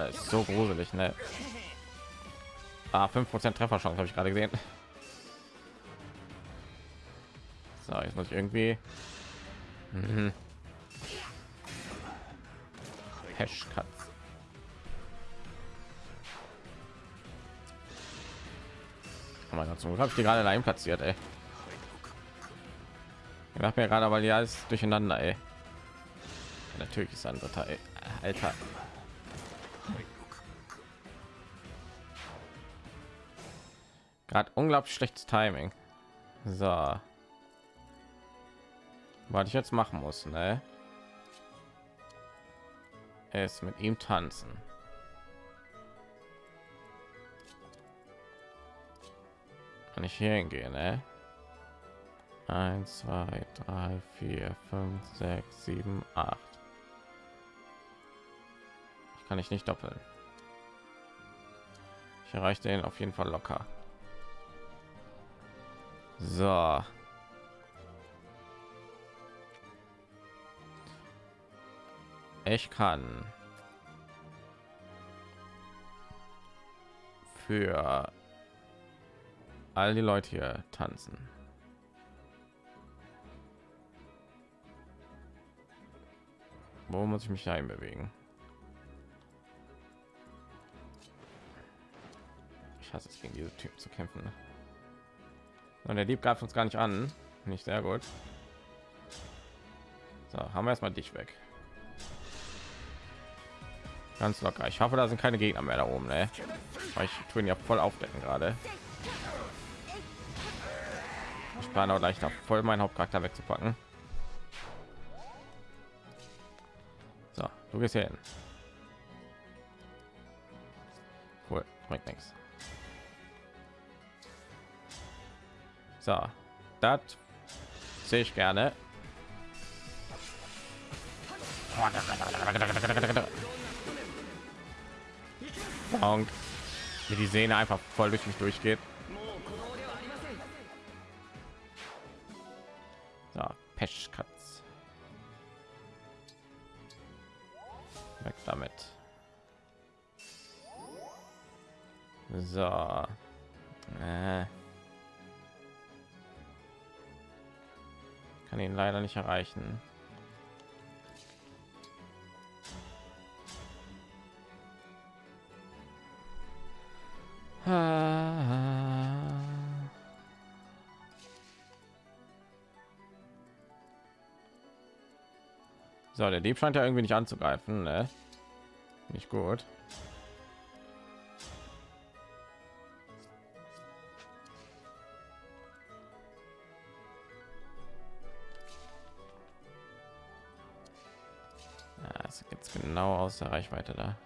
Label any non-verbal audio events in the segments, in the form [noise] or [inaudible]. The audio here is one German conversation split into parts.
Alter, ist so gruselig, ne? Ah, 5% Trefferchance habe ich gerade gesehen. So, jetzt muss ich irgendwie mhm. Hashcut. Oh mein Gott, zum habe ich die gerade allein platziert, ey. Ich mache mir gerade, weil ja alles durcheinander, ey. Natürlich ist dritter, ey. Alter. Gerade unglaublich schlechtes Timing. So. Was ich jetzt machen muss, ne? Es mit ihm tanzen. Kann ich hier hingehen, ne? 1, 2, 3, 4, 5, 6, 7, 8. Ich kann ich nicht doppeln. Ich erreiche den auf jeden Fall locker. So. Ich kann für all die Leute hier tanzen. Wo muss ich mich einbewegen? Ich hasse es gegen diese Typ zu kämpfen. Und der Dieb greift uns gar nicht an. Nicht sehr gut. So, haben wir erstmal dich weg. Ganz locker. Ich hoffe, da sind keine Gegner mehr da oben. Ne? Ich tue ihn ja voll aufdecken gerade. Ich plane auch leicht voll meinen Hauptcharakter wegzupacken. So, du gehst hier hin. Cool, bringt nichts. So, das sehe ich gerne. Und wie die Sehne einfach voll durch mich durchgeht. So, Peschkatz. Weg damit. So. Äh. Kann ihn leider nicht erreichen. So, der Dieb scheint ja irgendwie nicht anzugreifen, ne? Nicht gut. Aus der Reichweite da.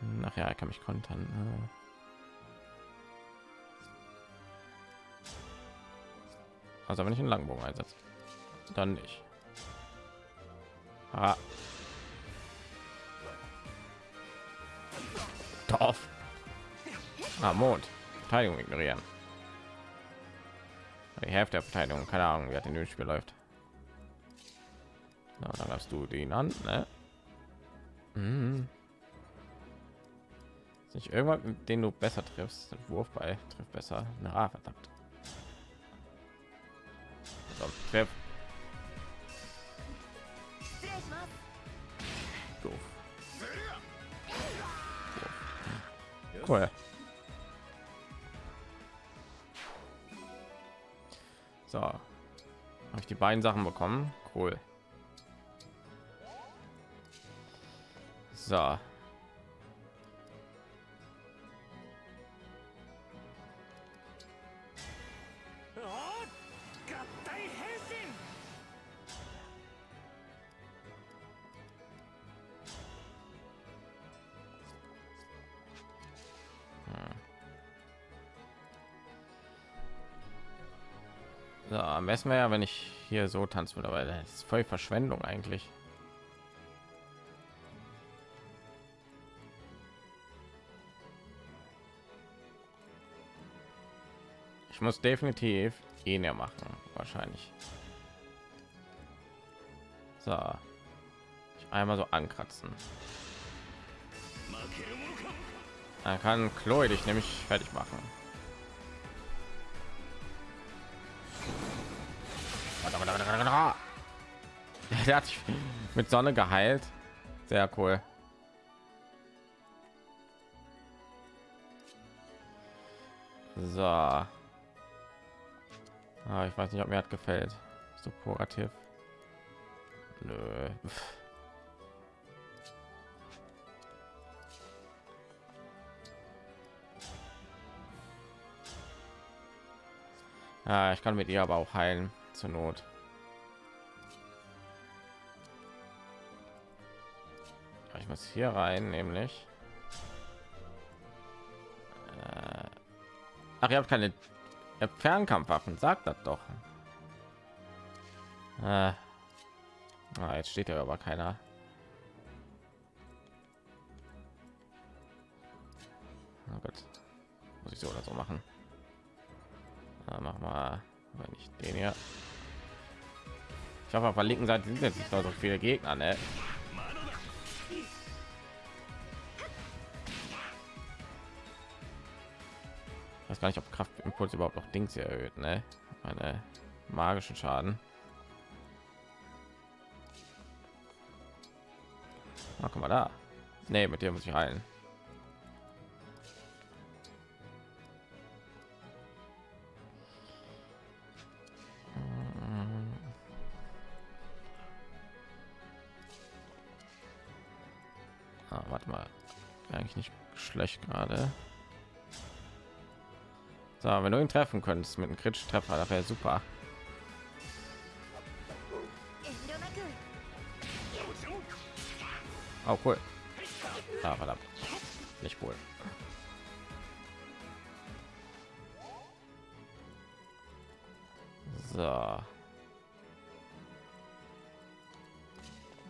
Nachher kann mich kontern. Also wenn ich einen Langbogen einsetze, dann nicht. Ah. Dorf. Ah, Mond. Verteidigung ignorieren. Die Hälfte der Verteidigung, keine Ahnung, wie hat in dem Spiel läuft. Na, dann hast du den an, ne? Mhm. Ist nicht irgendwann, den du besser triffst, Wurf bei trifft besser. Na, verdammt. So, treff. Doof. Cool. So, habe ich die beiden Sachen bekommen. Cool. So. Besten wäre ja, wenn ich hier so tanzen würde, aber das ist voll Verschwendung eigentlich. Ich muss definitiv ihn ja machen, wahrscheinlich. So, ich einmal so ankratzen. Er kann Chloe dich nämlich fertig machen. Der hat sich mit Sonne geheilt. Sehr cool. So. Ah, ich weiß nicht, ob mir hat gefällt. So kurativ. Nö. Ja, ich kann mit ihr aber auch heilen zur Not. Ich muss hier rein, nämlich. Äh, ach, ihr habt keine Fernkampfwaffen, sagt das doch. Äh, ah, jetzt steht ja aber keiner. Oh Gott, muss ich so oder so machen. Na, mach mal, wenn ich den hier. Ich hoffe, auf der linken Seite sind jetzt nicht so viele Gegner, ne? Weiß gar nicht, ob Kraftimpuls überhaupt noch Dings erhöht, ne? Meine magischen Schaden. Na, guck mal da. Ne, mit dem muss ich heilen. Ah, warte mal. Eigentlich nicht schlecht gerade. So, wenn du ihn treffen könntest mit einem kritischen Treffer, das wäre super. Oh, cool. Ah, verdammt. Nicht wohl. So.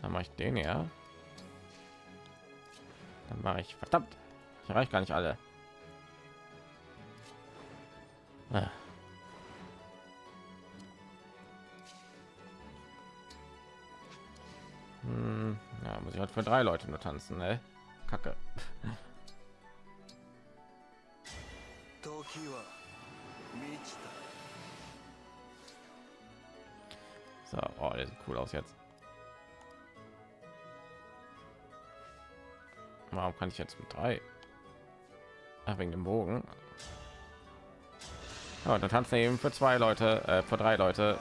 Dann mache ich den ja. Dann mache ich verdammt. Ich erreiche gar nicht alle. Ich halt für drei Leute nur tanzen, ne? Kacke. So, oh, der sieht cool aus jetzt. Warum kann ich jetzt mit drei? Ach, wegen dem Bogen. Ja, dann tanzen eben für zwei Leute, äh, für drei Leute.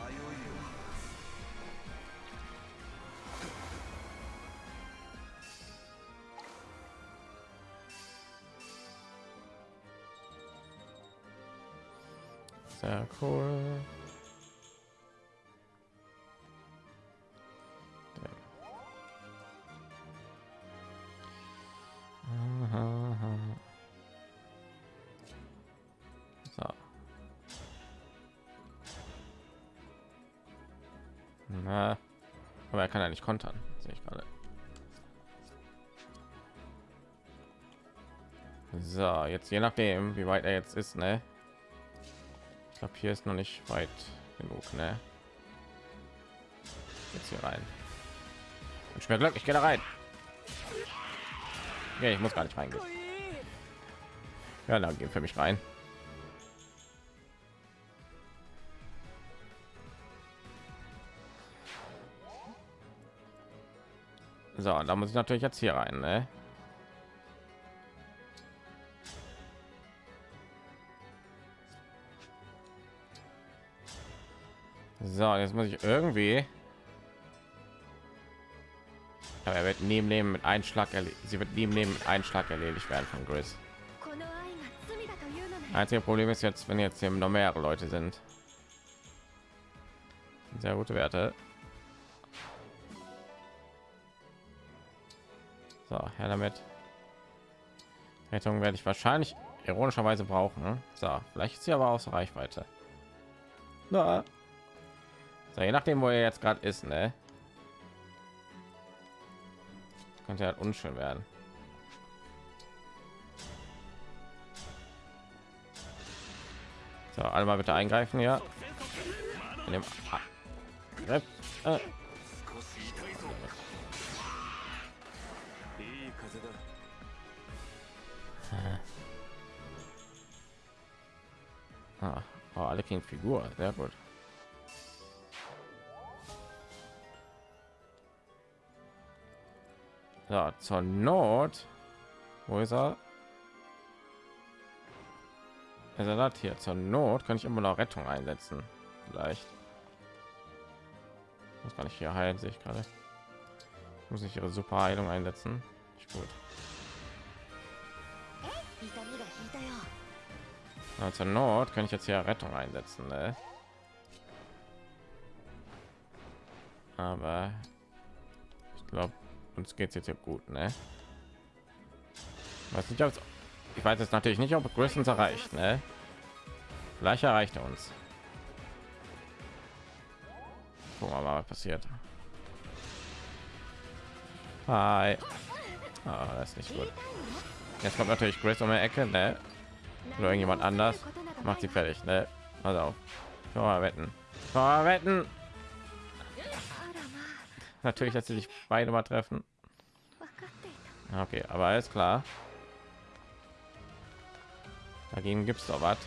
Nicht kontern, sehe ich gerade. So, jetzt je nachdem, wie weit er jetzt ist, ne? Ich glaube, hier ist noch nicht weit genug, ne? Jetzt hier rein. Und mir Glück, ich gehe da rein. Okay, ich muss gar nicht reingehen. Ja, dann gehen für mich rein. So, da muss ich natürlich jetzt hier rein, ne? So, jetzt muss ich irgendwie. Aber er wird neben Leben mit Einschlag, sie wird neben Leben mit Einschlag erledigt werden von Gris. Einzige Problem ist jetzt, wenn jetzt hier noch mehrere Leute sind. Sehr gute Werte. So, her damit. Rettung werde ich wahrscheinlich ironischerweise brauchen. So, vielleicht ist sie aber aus Reichweite. Na. So, je nachdem, wo er jetzt gerade ist, ne? Könnte halt unschön werden. So, alle mal bitte eingreifen, ja. In dem, ah. Oh, alle kriegen Figur, sehr gut. Ja, zur Not. Wo ist er? Also das hier zur Not kann ich immer noch Rettung einsetzen. Vielleicht. Muss gar nicht hier heilen, sehe ich gerade. Muss ich ihre super Heilung einsetzen. Nicht gut. Ja, zur Not kann ich jetzt hier Rettung einsetzen. Ne? Aber ich glaube, uns geht es jetzt ja gut. Ne? Weiß nicht, ich weiß jetzt natürlich nicht, ob Größens erreicht. Ne? Vielleicht erreicht er uns. Gucken wir mal, was passiert. Hi. Ah, das ist nicht gut. Jetzt kommt natürlich Grace um die Ecke, ne? Oder irgendjemand anders macht sie fertig, ne? Also auf. Mal wetten. Wetten. Natürlich, dass sie sich beide mal treffen. Okay, aber alles klar. Dagegen gibt es doch was.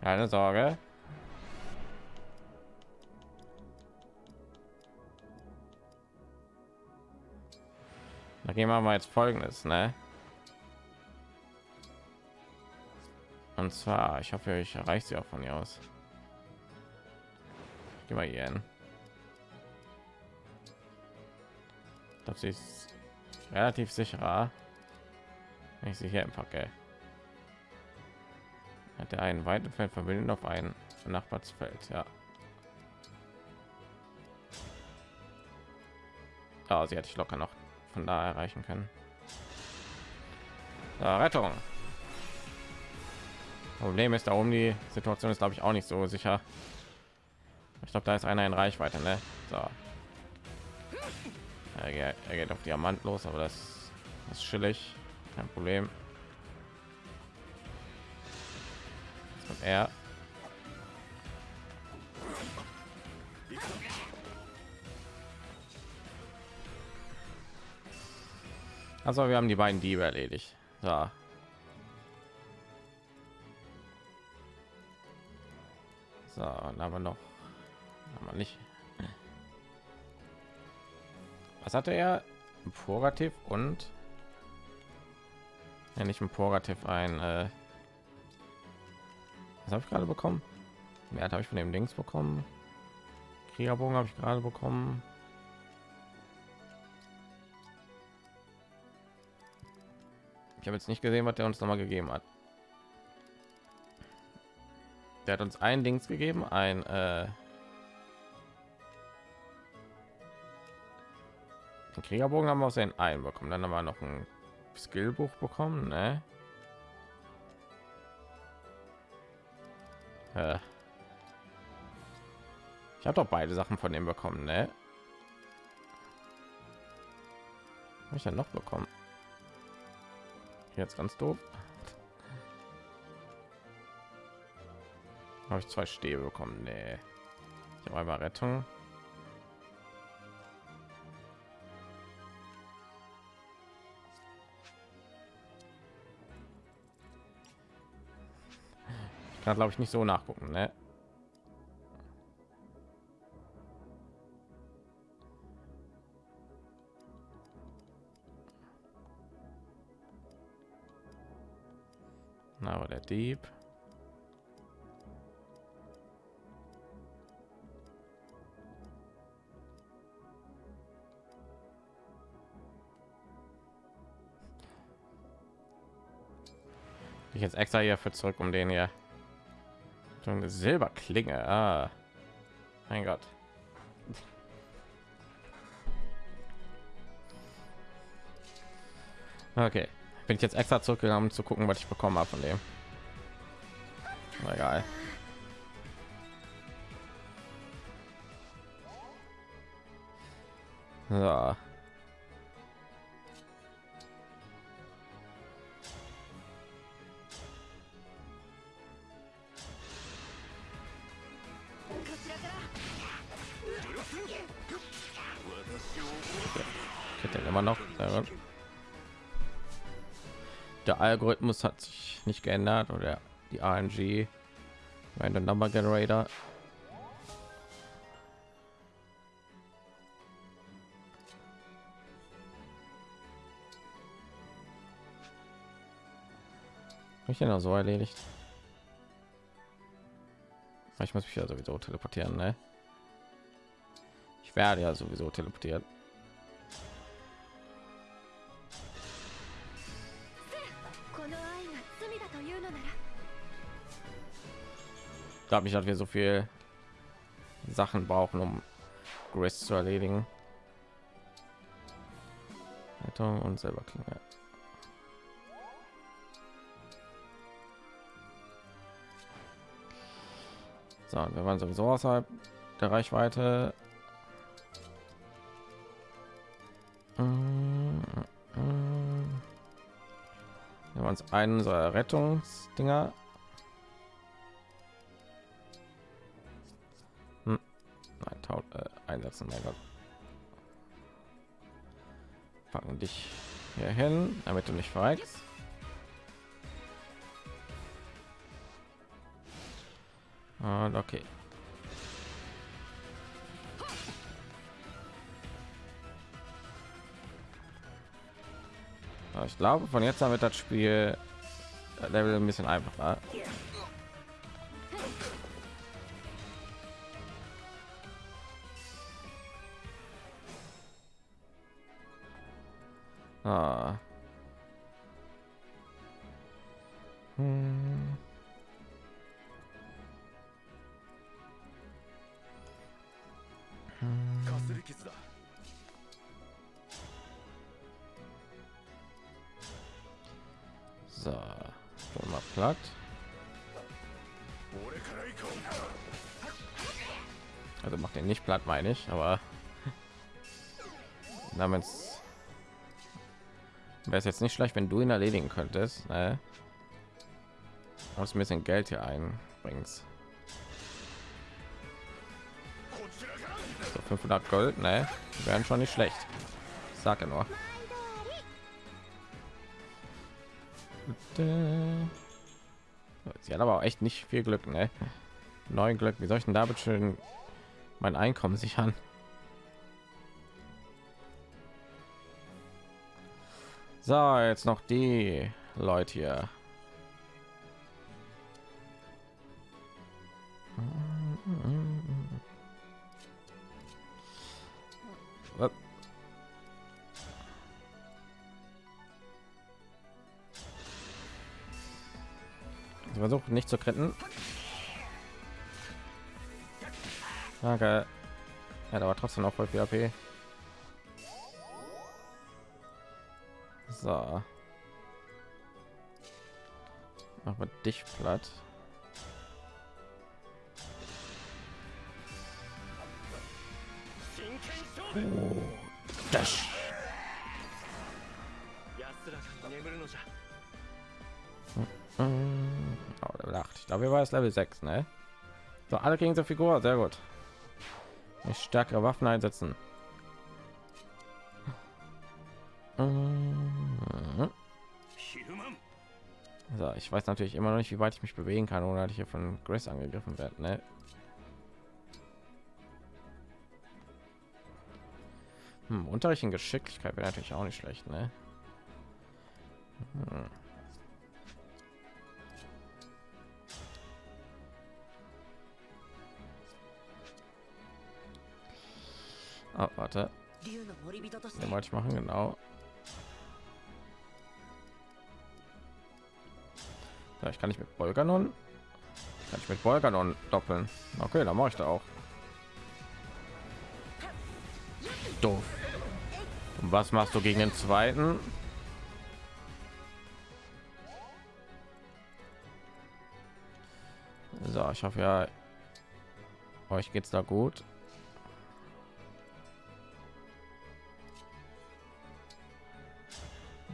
Keine Sorge. Da gehen wir jetzt folgendes, ne? Und zwar, ich hoffe, ich erreiche sie auch von hier aus. Geh mal hier hin. Das ist relativ sicherer, wenn ich sie hier empacke. Hat er einen weiten Feld verbinden auf ein Nachbarsfeld, ja. Oh, sie hätte ich locker noch von da erreichen können. Ja, Rettung. Problem ist da oben die Situation ist glaube ich auch nicht so sicher. Ich glaube, da ist einer in Reichweite, ne? So. Er geht, er geht auf Diamant los, aber das, ist chillig, kein Problem. Und er Also wir haben die beiden Diebe erledigt. So. So, haben wir noch haben wir nicht. Was hatte er? Ein Purgativ und ja, nicht ein Purgativ ein äh, was habe ich gerade bekommen? Mehr habe ich von dem Dings bekommen. Kriegerbogen habe ich gerade bekommen. Habe jetzt nicht gesehen, was der uns noch mal gegeben hat. Der hat uns ein Dings gegeben, ein äh, den Kriegerbogen haben wir aus den einen bekommen. Dann haben wir noch ein Skillbuch bekommen, ne? Ich habe doch beide Sachen von dem bekommen, ne? Habe ich ja noch bekommen? Jetzt ganz doof. Habe ich zwei Stäbe bekommen? Nee. Ich habe einmal Rettung. kann glaube ich nicht so nachgucken ne? Dieb. Ich jetzt extra hier für zurück, um den hier so eine Silberklinge. Ah, mein Gott. Okay, bin ich jetzt extra zurückgegangen, um zu gucken, was ich bekommen habe von dem egal. Ja. Immer noch der algorithmus hat sich nicht geändert oder die RNG, Random Number Generator. ich ja so erledigt. Ich muss mich ja sowieso teleportieren, ne? Ich werde ja sowieso teleportiert. Glaube nicht, dass wir so viel Sachen brauchen, um Grace zu erledigen. Und selber Klinge. So, wir waren sowieso außerhalb der Reichweite. Wir haben uns einen unserer Rettungsdinger. Einsetzen, mein Gott. Packen dich hier hin, damit du nicht verreckst. Und okay. ich glaube, von jetzt an wird das Spiel Level ein bisschen einfacher. Meine ich, aber namens wäre es jetzt nicht schlecht, wenn du ihn erledigen könntest. Ne? Aus ein bisschen Geld hier einbringst. So 500 Gold, ne? Wären schon nicht schlecht. Sage nur. Sie hat aber auch echt nicht viel Glück, ne? Neun Glück. Wie soll ich denn da bitte schön mein Einkommen sichern? So, jetzt noch die Leute hier. Ich versuche nicht zu kritten. Danke. Ja, aber trotzdem noch voll viel AP. So. Aber dich platt. Oh, das. Oh, Level 8. Ich glaube, wir war es Level 6, ne? So, alle kriegen so Figur, sehr gut. Ich stärkere Waffen einsetzen. So, ich weiß natürlich immer noch nicht, wie weit ich mich bewegen kann, ohne dass ich hier von Grace angegriffen werde. Ne? Hm, Unterricht in Geschicklichkeit wäre natürlich auch nicht schlecht, ne? Hm. Oh, warte. Den wollte ich machen, genau. Ja, ich kann nicht mit Bolganon. Kann ich mit Bolganon doppeln. Okay, dann mache ich da auch. Doof. Und was machst du gegen den zweiten? So, ich hoffe ja, euch geht's da gut.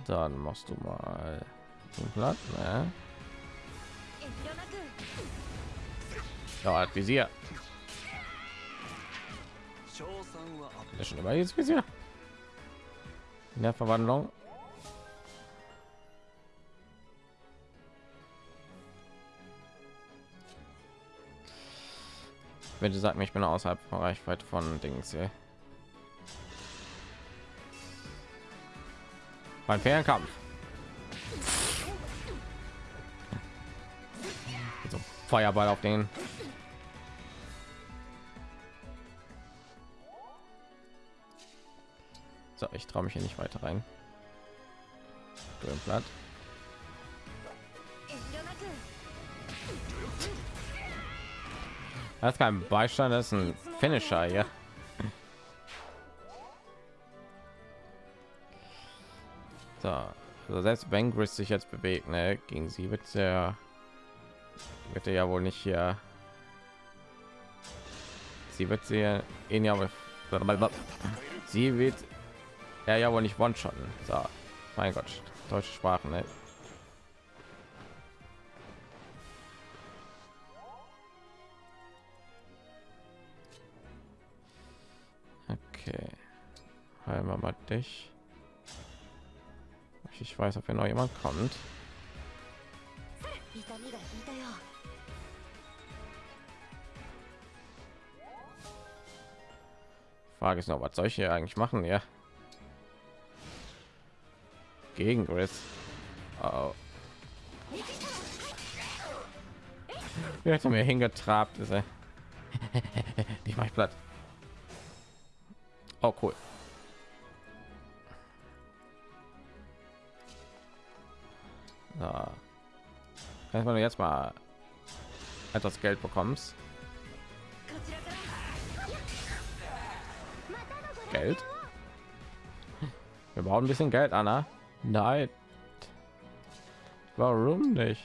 Dann machst du mal den Blatt, ne? Ja, hat Visier. schon immer jetzt Visier. in der Verwandlung. Wenn du sagst, ich bin außerhalb von Reichweite von Dings hier. Mein Fernkampf. So, Feuerball auf den. So, ich traue mich hier nicht weiter rein. Blatt. Das ist kein Beistand, das ist ein Finisher, ja. So, also selbst wenn Gris sich jetzt bewegt, ne, gegen sie wird er wird er ja wohl nicht hier. Sie wird sie ihn ja sie wird er ja wohl nicht one shotten. So, mein Gott, deutsche Sprache, ne? Okay, heilen wir mal dich. Ich weiß, ob hier noch jemand kommt. Frage ist noch, was soll ich hier eigentlich machen? Ja, gegen Chris. Oh. Er mir hingetrabt? Ist [laughs] er? ich mach platt. Oh cool. So. Wenn du jetzt mal etwas Geld bekommst. Geld. Wir brauchen ein bisschen Geld, Anna. Nein. Warum nicht?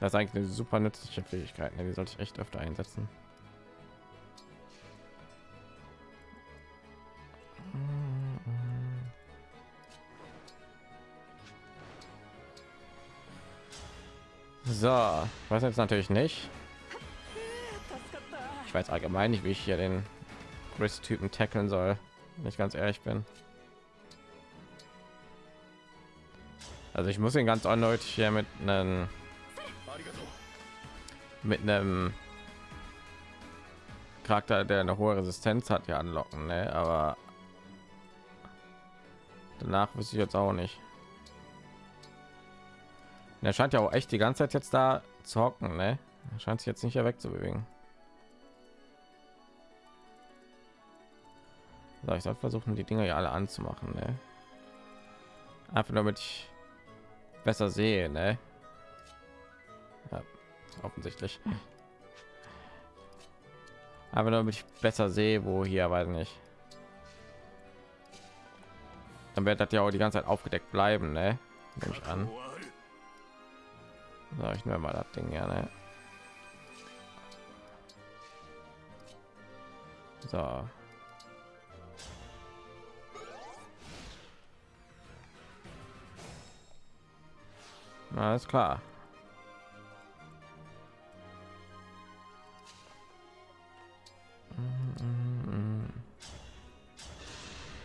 Das ist eigentlich eine super nützliche Fähigkeit. Ne? Die sollte ich echt öfter einsetzen. So, was jetzt natürlich nicht. Ich weiß allgemein nicht, wie ich hier den Chris-Typen tackeln soll wenn ich ganz ehrlich bin. Also ich muss ihn ganz eindeutig hier mit einem mit einem Charakter, der eine hohe Resistenz hat, ja anlocken, ne? aber danach wüsste ich jetzt auch nicht. Er scheint ja auch echt die ganze Zeit jetzt da zu hocken, ne? Er scheint sich jetzt nicht mehr wegzubewegen. So, ich soll versuchen, die Dinger ja alle anzumachen. Ne? Einfach damit ich besser sehe. Ne? Ja, offensichtlich. Aber damit ich besser sehe, wo hier, weiß nicht. Dann wird das ja auch die ganze Zeit aufgedeckt bleiben, ne? Nehme ich an. So, ich nehme mal das Ding ja, ne? So. Alles klar.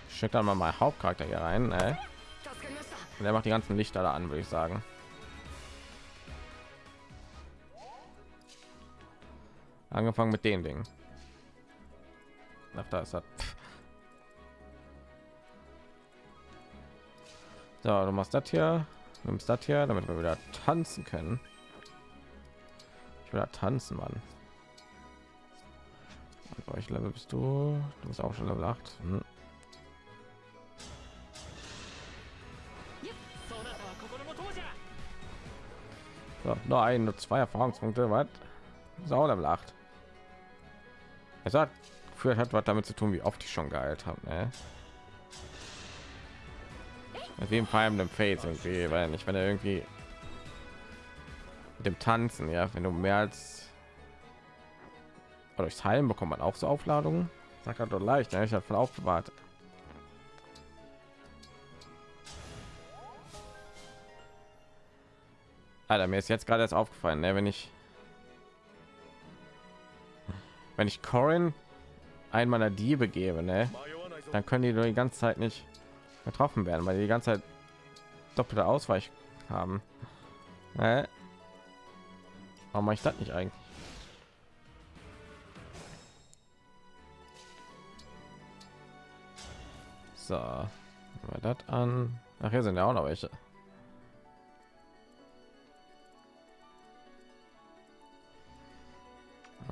Schickt dann mal mein Hauptcharakter hier rein. Ne? Der macht die ganzen Lichter da an, würde ich sagen. Angefangen mit dem Ding. Ach, da ist das. So, du machst das hier nimmst das hier damit wir wieder tanzen können ich will tanzen mann euch level bist du du bist auch schon level 8 hm. so, nur ein nur zwei erfahrungspunkte was sau level 8 es hat führt hat was damit zu tun wie oft ich schon geheilt habe ne? Auf jeden Fall dem Face irgendwie, weil nicht, wenn er irgendwie mit dem Tanzen, ja, wenn du mehr als durchs Heilen bekommt man auch so Aufladungen. Sagt er doch leicht, ne? ich habe von aufbewahrt. Alter, mir ist jetzt gerade erst aufgefallen, ne? wenn ich wenn ich Corin einen meiner Diebe gebe, ne, dann können die nur die ganze Zeit nicht getroffen werden, weil die die ganze Zeit doppelte Ausweich haben. Ne? Warum mache ich das nicht eigentlich? So, wir das an. Ach, hier sind ja auch noch welche.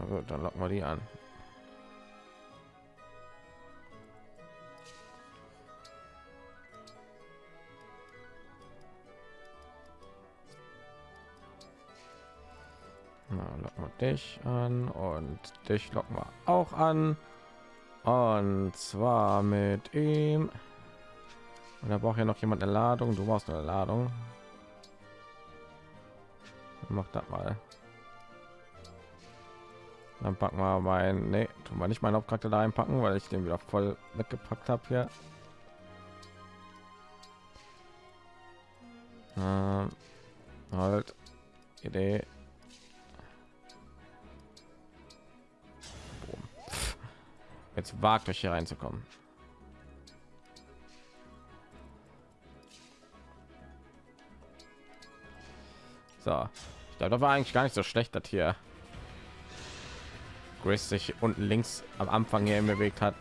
Gut, dann locken wir die an. Locken wir dich an und dich locken wir auch an. Und zwar mit ihm. Und da braucht ja noch jemand eine Ladung. Du brauchst eine Ladung. Mach das mal. Dann packen wir mein, nee, tun wir nicht meinen Hauptcharakter da einpacken, weil ich den wieder voll weggepackt habe hier. Ähm, halt, Idee. Jetzt wagt euch hier reinzukommen. So, ich glaube, das war eigentlich gar nicht so schlecht, das hier Grace sich unten links am Anfang hier bewegt hat.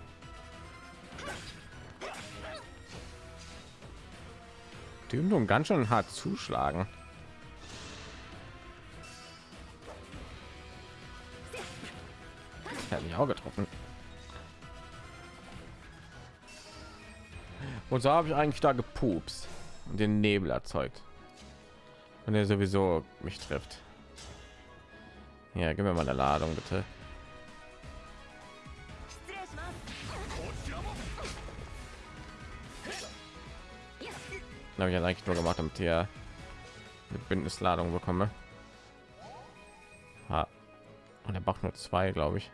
Die Übung ganz schön hart zuschlagen. Hat mich auch getroffen. Und so habe ich eigentlich da gepupst und den Nebel erzeugt. Und er sowieso mich trifft. Ja, gib mir mal eine Ladung bitte. Habe ich ja eigentlich nur gemacht, damit hier eine Bündnisladung bekomme. Ha. Und er braucht nur zwei, glaube ich.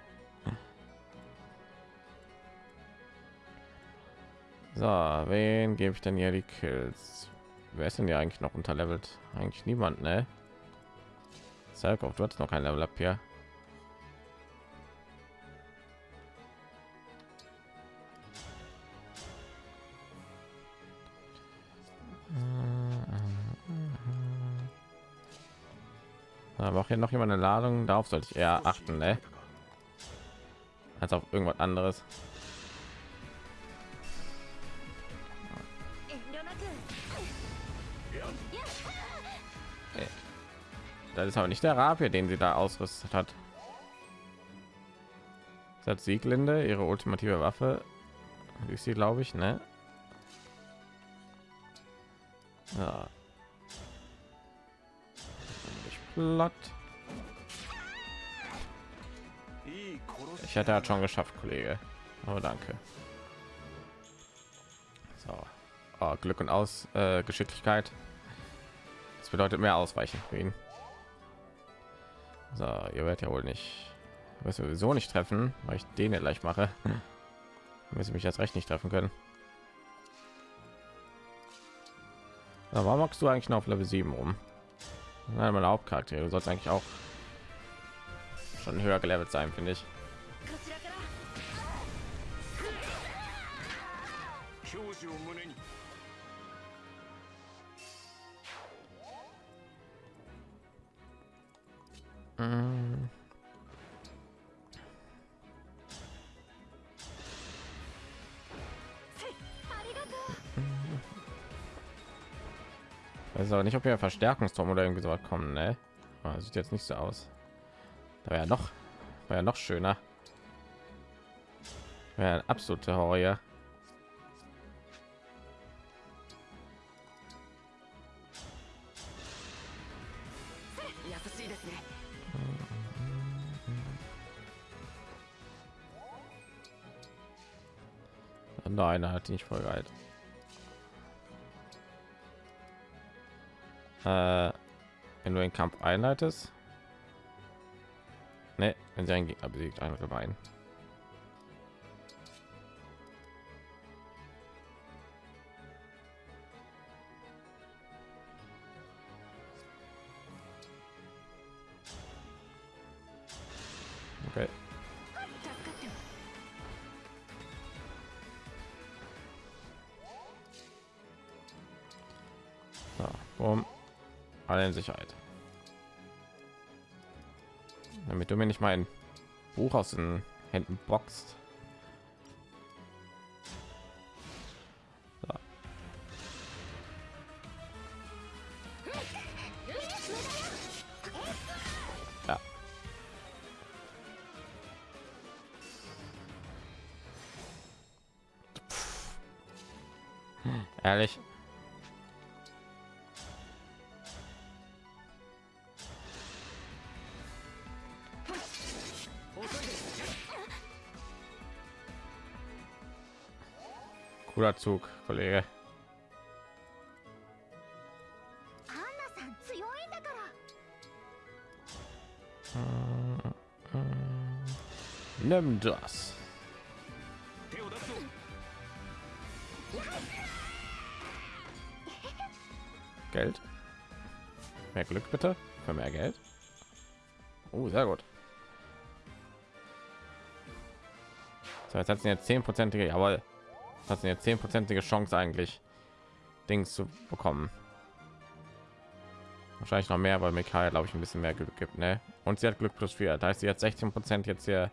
So, wen gebe ich denn hier die Kills? Wer ist denn ja eigentlich noch unterlevelt? Eigentlich niemand, ne? Selkow, du hast noch kein Level up hier. Hier noch jemand eine Ladung, darauf sollte ich eher achten, ne? als auf irgendwas anderes. Das ist aber nicht der Rapier, den sie da ausrüstet hat. Das hat Sieglinde, ihre ultimative Waffe. Ist sie, glaube ich, ne? Ja. platt. Ich hätte halt schon geschafft, Kollege. Aber oh, danke. So. Oh, Glück und aus äh, Geschicklichkeit. Das bedeutet mehr Ausweichen für ihn. So, ihr werdet ja wohl nicht, wir sowieso nicht treffen, weil ich den gleich mache. Müssen mich jetzt recht nicht treffen können. Na, warum magst du eigentlich noch auf Level 7 rum? Nein, mein Hauptcharakter. Du sollst eigentlich auch schon höher gelevelt sein, finde ich. Mm. weiß aber nicht ob wir verstärkungsturm oder irgendwie so kommen ne? Ah, sieht jetzt nicht so aus da wäre noch war ja noch schöner ein absolute horror Nein, er hat nicht voll geil. äh, wenn du den Kampf einleitest. Ne, wenn sie einen Gegner besiegt, ein oder Buch aus den Händen boxt. Zug, Kollege. Nimm das. Geld. Mehr Glück bitte. Für mehr Geld. Oh, sehr gut. So, jetzt hat sie jetzt zehn Prozent. Jawohl hat sie jetzt zehnprozentige Chance eigentlich, Dings zu bekommen. Wahrscheinlich noch mehr, weil Mikael, glaube ich, ein bisschen mehr Glück gibt, ne? Und sie hat Glück plus vier. Da heißt sie jetzt 16 Prozent jetzt hier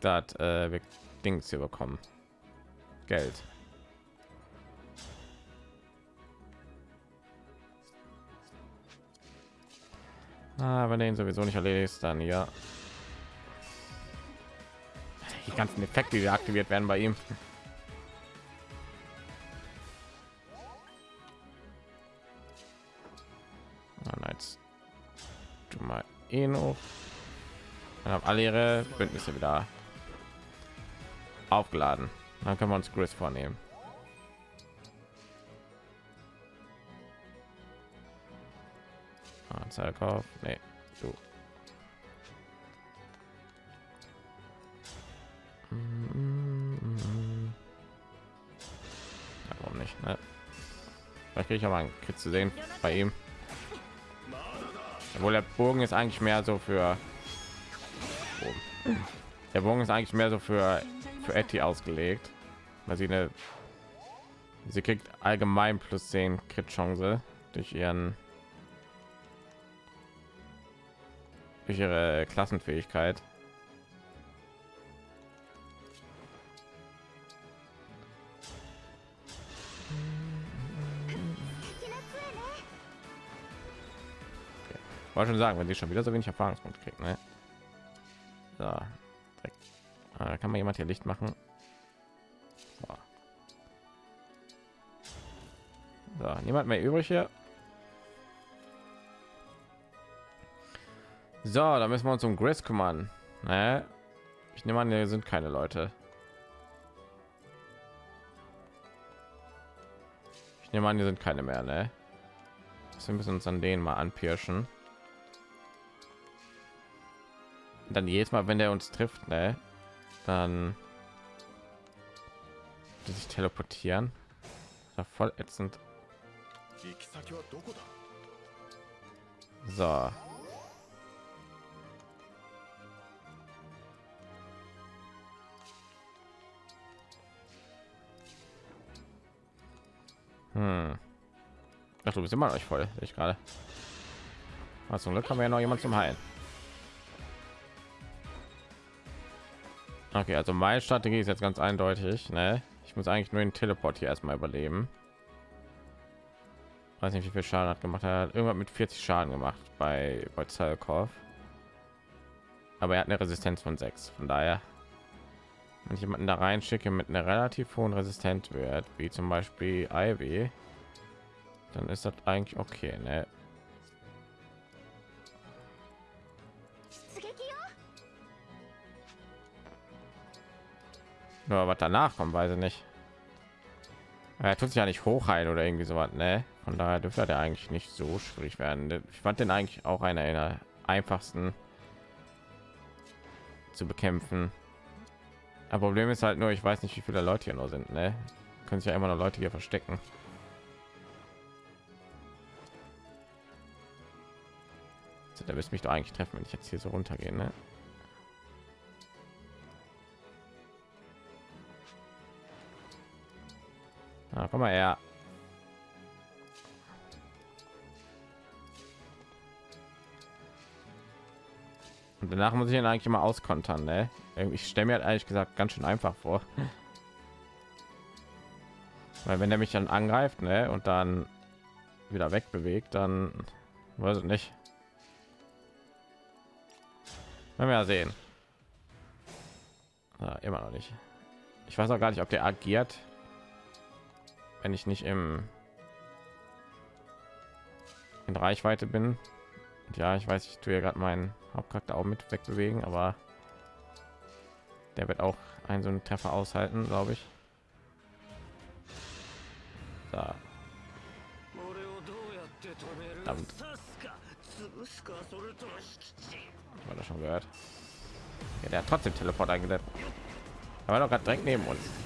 das äh, Dings hier bekommen. Geld. Ah, wenn ihn sowieso nicht erledigt, dann ja. Die ganzen Effekte, die aktiviert werden bei ihm. Alle ihre Bündnisse wieder aufgeladen. Dann können wir uns Chris vornehmen. Anzahlkauf. Nee, du. Ja, warum nicht? Ne? Vielleicht kriege ich aber einen Kit zu sehen bei ihm. Obwohl der Bogen ist eigentlich mehr so für Bogen. der Bogen ist eigentlich mehr so für für Etty ausgelegt, weil sie eine sie kriegt allgemein plus 10 Crit Chance durch ihren durch ihre Klassenfähigkeit. Wollte schon sagen, wenn sie schon wieder so wenig Erfahrungspunkte kriegt, ne? So, direkt. Ah, kann man jemand hier Licht machen? So, so niemand mehr übrig hier. So, da müssen wir uns um Grace kümmern. Ne? Ich nehme an, hier sind keine Leute. Ich nehme an, hier sind keine mehr, ne? Wir müssen uns an denen mal anpirschen. Und dann jedes Mal, wenn er uns trifft, ne, dann die sich teleportieren. Ja voll ätzend. So. Hm. Ach, du bist immer noch voll, ich gerade. Also, zum Glück haben wir ja noch jemand zum Heilen. Okay, also meine Strategie ist jetzt ganz eindeutig. Ne? Ich muss eigentlich nur den Teleport hier erstmal überleben. Weiß nicht, wie viel Schaden hat gemacht. Er hat irgendwann mit 40 Schaden gemacht bei bei Zalkov. Aber er hat eine Resistenz von 6. Von daher, wenn ich jemanden da reinschicke mit einer relativ hohen Resistenzwert, wie zum Beispiel Ivy, dann ist das eigentlich okay. Ne? Nur was danach kommt, weiß ich nicht. Er tut sich ja nicht hochheilen oder irgendwie so was, ne? Von daher dürfte der eigentlich nicht so schwierig werden. Ich fand den eigentlich auch einer der einfachsten zu bekämpfen. Aber Problem ist halt nur, ich weiß nicht, wie viele Leute hier noch sind, ne? Können sich ja immer noch Leute hier verstecken. Der müsste mich doch eigentlich treffen, wenn ich jetzt hier so runtergehe, ne? Na, komm mal her. Und danach muss ich ihn eigentlich mal auskontern, ne? Ich stelle mir halt eigentlich gesagt ganz schön einfach vor. [laughs] Weil wenn er mich dann angreift, ne, und dann wieder wegbewegt, dann weiß ich nicht. Wenn wir ja sehen. Ja, immer noch nicht. Ich weiß auch gar nicht, ob der agiert wenn ich nicht im in Reichweite bin. Und ja, ich weiß, ich tue ja gerade meinen Hauptcharakter auch mit wegbewegen, aber der wird auch einen so einen Treffer aushalten, glaube ich. Da. Verdammt. War das schon gehört? Ja, der hat trotzdem Teleport eingesetzt. Aber war doch gerade direkt neben uns.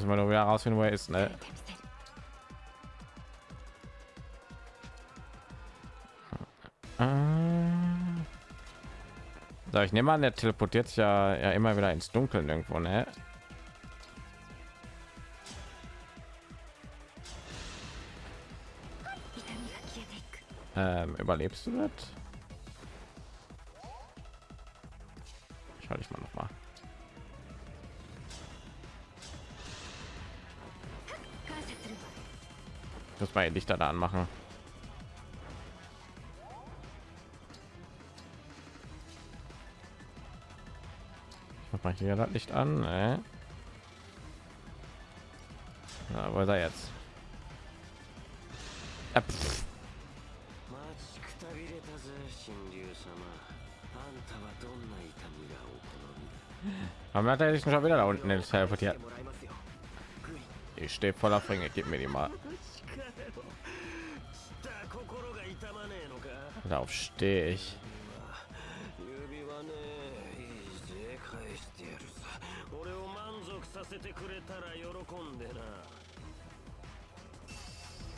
Müssen wir nur wieder rausfinden, wo er ist, ne? Ah. So, ich nehme an, der teleportiert sich ja, ja immer wieder ins Dunkeln irgendwo, ne? Ähm, überlebst du das? zwei Lichter da anmachen. Ich mache hier das Licht an. Äh. Na, wo ist er jetzt? Äh, Aber hat er sich schon wieder da unten in teleportiert? Ich stehe voller Fringe, gib mir die mal. Darauf stehe ich.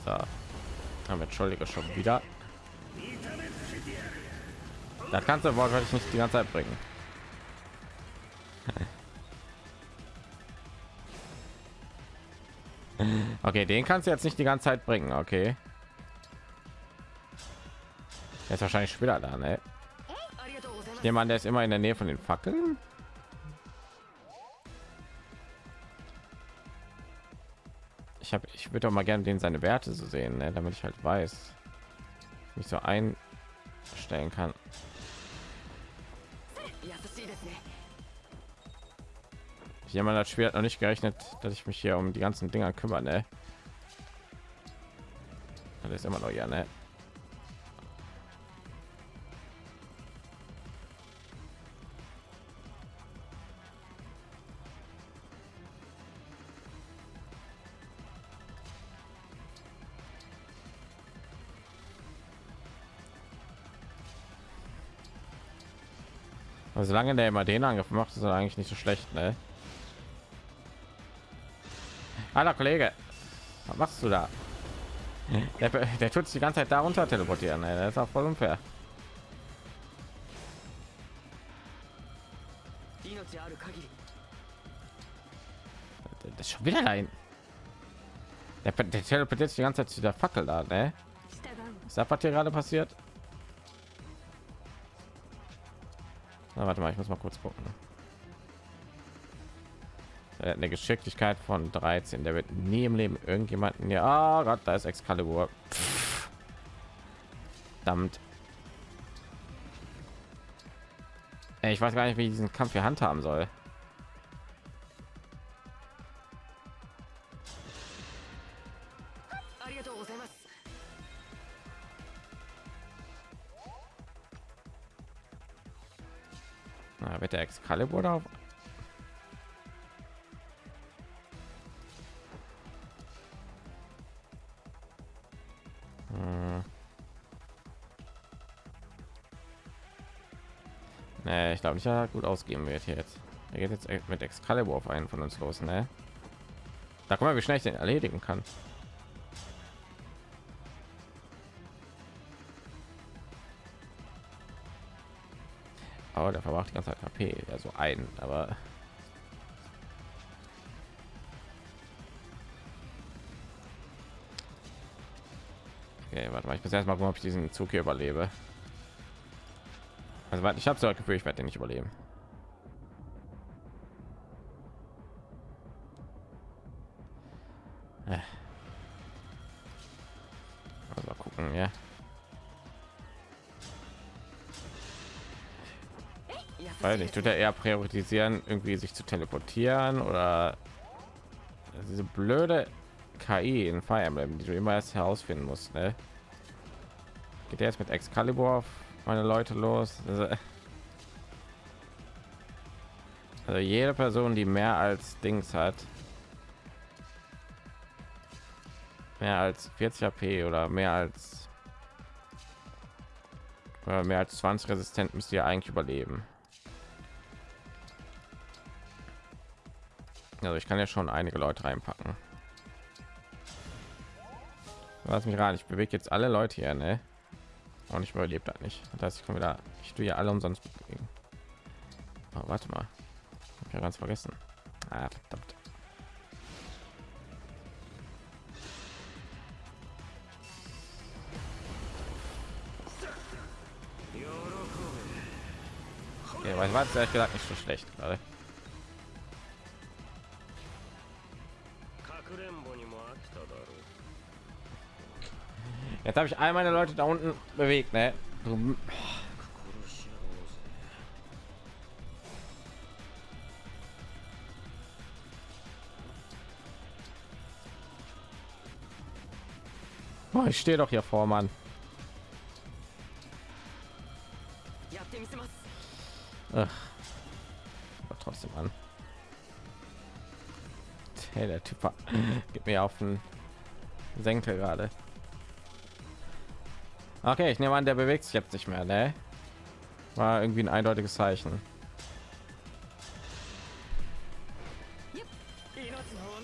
Da haben wir Entschuldige schon wieder. Da kannst du wortwörtlich nicht die ganze Zeit bringen. [laughs] Okay, den kannst du jetzt nicht die ganze Zeit bringen, okay? Der ist wahrscheinlich später da, ne? Jemand, der ist immer in der Nähe von den Fackeln. Ich habe, ich würde auch mal gerne den seine Werte zu so sehen, ne? damit ich halt weiß, mich so einstellen kann. Jemand hat schwer noch nicht gerechnet, dass ich mich hier um die ganzen Dinger kümmere. Ne? Das ist immer noch ja, ne? Aber solange der immer den Angriff macht, ist er eigentlich nicht so schlecht, ne? Hallo Kollege, was machst du da? Der, der tut sich die ganze Zeit darunter teleportieren, ne? Das ist auch voll unfair. Das ist schon wieder rein. Der, der teleportiert sich die ganze Zeit zu der Fackel da, ne? Ist das was hier gerade passiert? Na, warte mal, ich muss mal kurz gucken. Er hat eine Geschicklichkeit von 13. Der wird nie im Leben irgendjemanden ja, ah, Gott, da ist Excalibur. Ey, Ich weiß gar nicht, wie ich diesen Kampf hier handhaben soll. Excalibur da? Hm. Nee, ich glaube nicht, er gut ausgehen wird hier jetzt. Er geht jetzt mit Excalibur auf einen von uns los, ne? Da guck mal, wie schnell ich den erledigen kann. Oh, der verbraucht die ganze Zeit HP, ja so ein, aber Okay, warte mal, ich muss erst mal gucken, ob ich diesen Zug hier überlebe. Also ich habe so das Gefühl, ich werde den nicht überleben. Weil nicht, tut er eher priorisieren, irgendwie sich zu teleportieren oder diese blöde KI in Fire Emblem, die du immer erst herausfinden musst. Ne? Geht er jetzt mit Excalibur auf meine Leute los? Also, also jede Person, die mehr als Dings hat, mehr als 40 HP oder mehr als mehr als 20 resistent müsst ihr eigentlich überleben. Also ich kann ja schon einige Leute reinpacken. Lass mich ran, ich bewege jetzt alle Leute hier, ne? Und ich überlebt das nicht. Das heißt, ich komme wieder, ich tue ja alle umsonst bewegen. Oh, warte mal, hab ja ganz vergessen. Ah, verdammt. Ja, weil war ehrlich gesagt nicht so schlecht gerade. Jetzt habe ich all meine Leute da unten bewegt, ne? Oh, ich stehe doch hier vor, Mann. Ach. Aber trotzdem an. Hey, der Typ [laughs] gibt mir auf den Senkel gerade. Okay, ich nehme an, der bewegt sich jetzt nicht mehr, ne? War irgendwie ein eindeutiges Zeichen.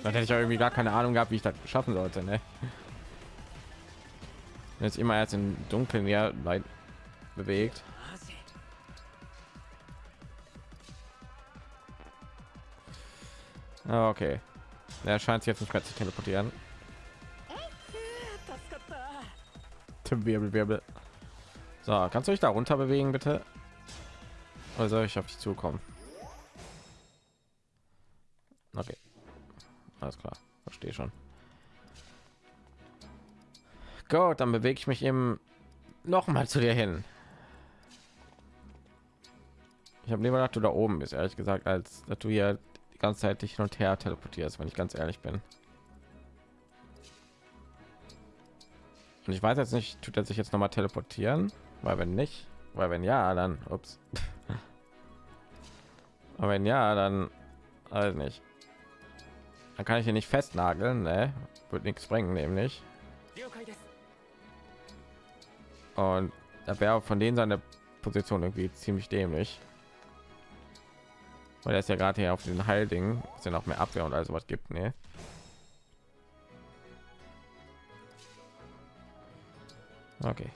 Dann hätte ich auch irgendwie gar keine Ahnung gehabt, wie ich das schaffen sollte, ne? Jetzt immer erst im Dunkeln ja weit bewegt. Ah, Okay. Er scheint sich jetzt nicht mehr zu teleportieren. Tim Wirbel, Wirbel. So, kannst du dich da runter bewegen, bitte? Soll ich auf dich zukommen? Okay. Alles klar. Verstehe schon. Gut, dann bewege ich mich eben noch mal zu dir hin. Ich habe lieber gedacht, du da oben bist, ehrlich gesagt, als dass du hier die ganze Zeit dich hin und her teleportierst, wenn ich ganz ehrlich bin. Und ich weiß jetzt nicht, tut er sich jetzt noch mal teleportieren? Weil wenn nicht, weil wenn ja, dann ups. [laughs] Aber wenn ja, dann also nicht. Dann kann ich hier nicht festnageln, ne? Wird nichts bringen, nämlich. Und da wäre von denen seine Position irgendwie ziemlich dämlich. Weil er ist ja gerade hier auf den Heilding, ist ja noch mehr Abwehr und also was gibt, ne? Okay.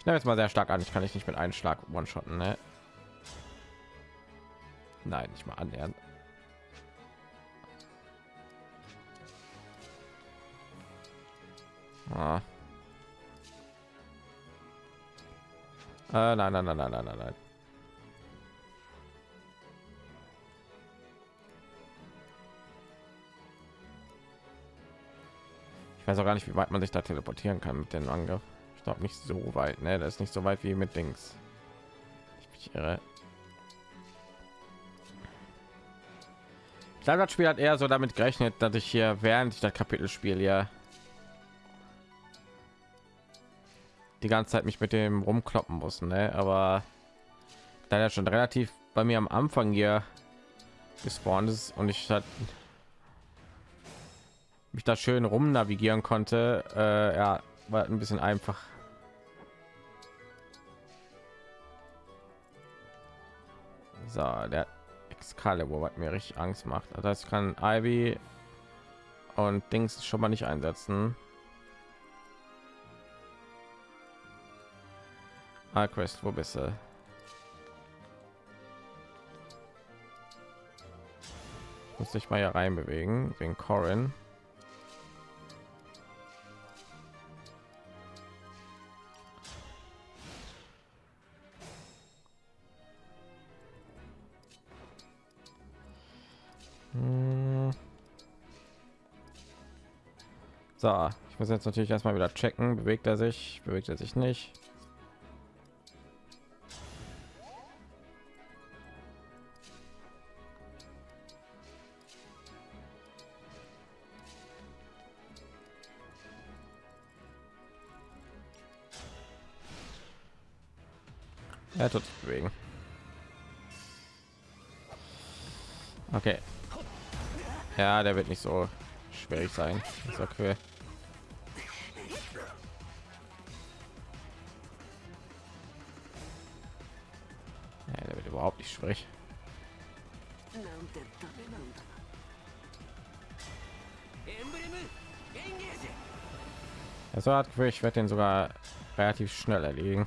Ich nehme jetzt mal sehr stark an. Ich kann ich nicht mit einem Schlag one-shotten, ne? Nein, nicht mal annähernd. Ah. Nein, nein, nein, nein, nein, nein, nein. Ich weiß auch gar nicht, wie weit man sich da teleportieren kann mit dem Angriff. Ich glaube nicht so weit, ne? Das ist nicht so weit wie mit Dings. Ich irre. Ich glaube, das Spiel hat eher so damit gerechnet, dass ich hier während ich das Kapitel spiele ja die ganze Zeit mich mit dem rumkloppen muss, ne? Aber da er schon relativ bei mir am Anfang hier gespawnt ist und ich hat mich da schön rum navigieren konnte, äh, ja, war ein bisschen einfach. So, der Excalibur, was mir richtig Angst macht. Also das heißt, ich kann Ivy und Dings schon mal nicht einsetzen. Alquest, wo bist du? Muss ich mal hier rein bewegen wegen Corin. Hm. So, ich muss jetzt natürlich erstmal wieder checken. Bewegt er sich? Bewegt er sich nicht? Er tut sich bewegen. Okay. Ja, der wird nicht so schwierig sein. Das ist okay. Ja, der wird überhaupt nicht schwierig. Also hat ich werde den sogar relativ schnell erlegen.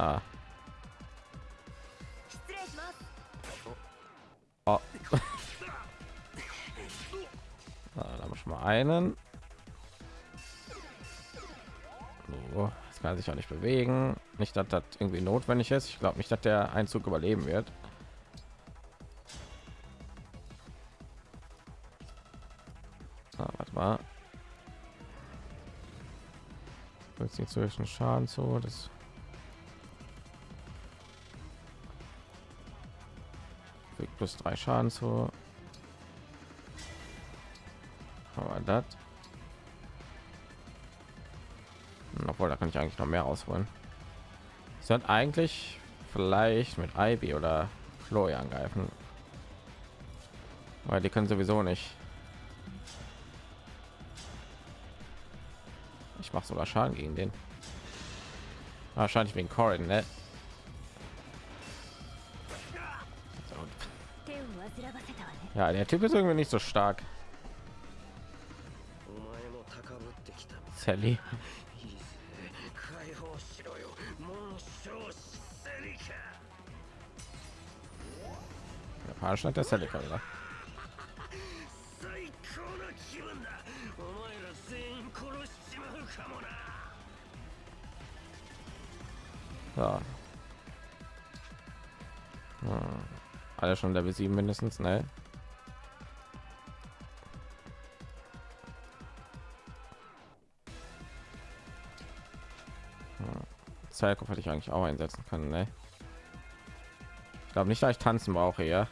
Ah. [laughs] Oh. da haben wir schon mal einen. So, kann sich auch nicht bewegen. Nicht, dass das irgendwie notwendig ist. Ich glaube nicht, dass der Einzug überleben wird. Ah, warte mal. Jetzt nicht zwischen Schaden zu. Das plus drei Schaden zu. Aber das. Hm, Obwohl, da kann ich eigentlich noch mehr ausholen. Sind eigentlich vielleicht mit Ivy oder Chloe angreifen. Weil die können sowieso nicht. Ich mache sogar Schaden gegen den. Wahrscheinlich wegen Corin, ne? Ja, der Typ ist irgendwie nicht so stark. Sally. Japanisch hat der Sally oder? So. Hm. Alle schon Level 7 mindestens, ne? Zeitkopf hätte ich eigentlich auch einsetzen können, ne? Ich glaube nicht, dass ich tanzen brauche, ja.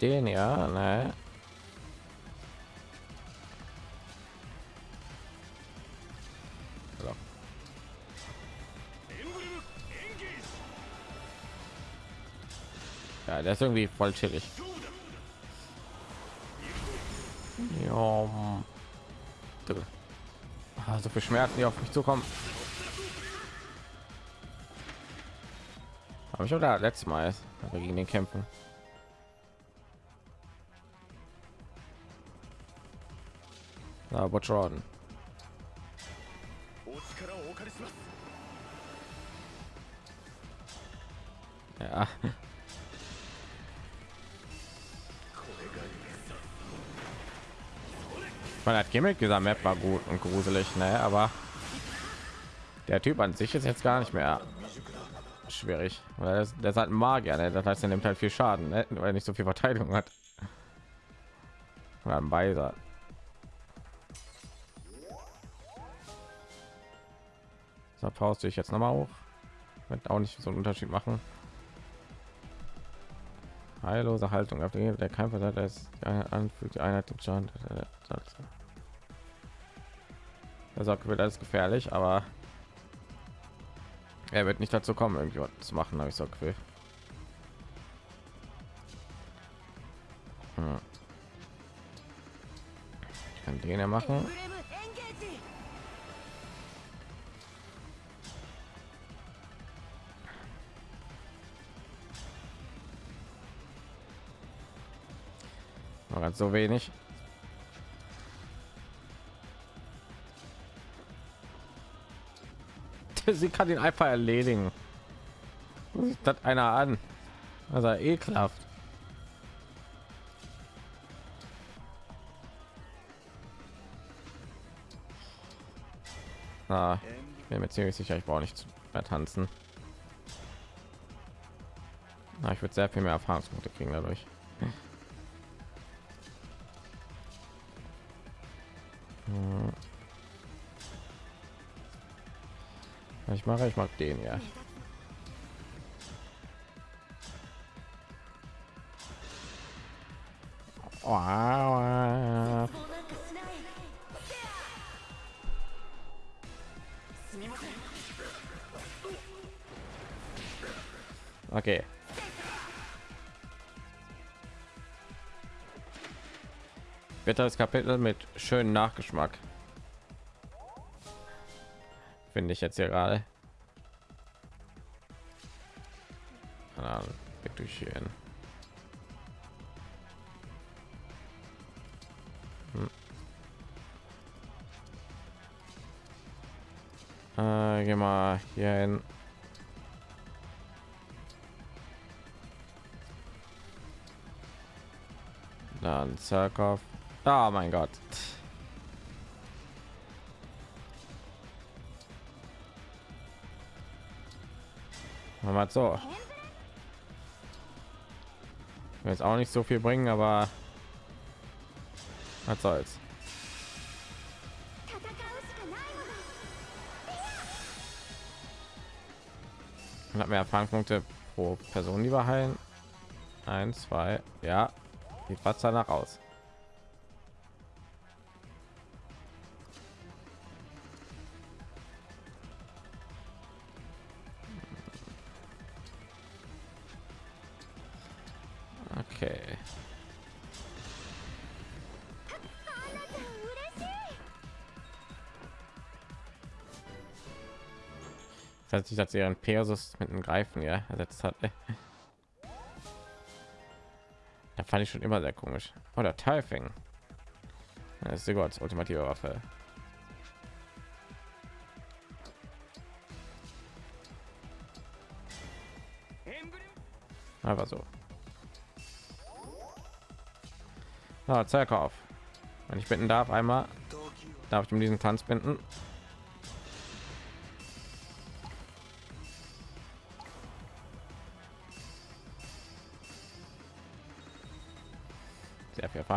Den ja, ne? Ja, der ist irgendwie voll chillig. Ja, du. Ah, so viel Schmerzen, die auf mich zukommen. Habe ich oder letztes Mal, wir gegen den kämpfen. aber Jordan. Ja. Man hat Gimmick dieser Map war gut und gruselig, ne? Aber der Typ an sich ist jetzt gar nicht mehr schwierig. Weil das, das hat ein Magier, ne? Das heißt, er nimmt halt viel Schaden, ne? weil er nicht so viel Verteidigung hat. Oder ein Beiser. Faust ich jetzt noch mal hoch. Wird auch nicht so einen Unterschied machen. Heillose Haltung auf den der kein Versatz ist anfügt die Einheit den Schaden. Also wird alles gefährlich, aber er wird nicht dazu kommen, irgendwas zu machen, habe ich so Gefühl. Hm. Kann den ja machen. Nur ganz so wenig. [laughs] Sie kann ihn einfach erledigen. Das einer an. Also ekelhaft. Ah, ich bin mir ziemlich sicher, ich brauche nicht mehr tanzen. Na, ich würde sehr viel mehr Erfahrungspunkte kriegen dadurch. ich mache ich mag den ja wow. okay Wetter ist Kapitel mit schönen Nachgeschmack. Finde ich jetzt hier gerade. Durch hier hin. Hm. Äh, geh mal hier hin. Dann Zerkopf. Oh mein Gott. Machen wir so. Jetzt auch nicht so viel bringen, aber was soll's. Man hat mehr Erfahrungspunkte pro Person, die wir heilen. Ein, zwei, ja, die fast danach aus. Das hat sich als ihren Pegasus mit einem Greifen ja ersetzt hat. Da fand ich schon immer sehr komisch. Oder Teilfing. Das ist sogar als ultimative Waffe. Aber so. Ah, Zerkauf. Wenn ich bitten darf, einmal darf ich um diesen Tanz binden.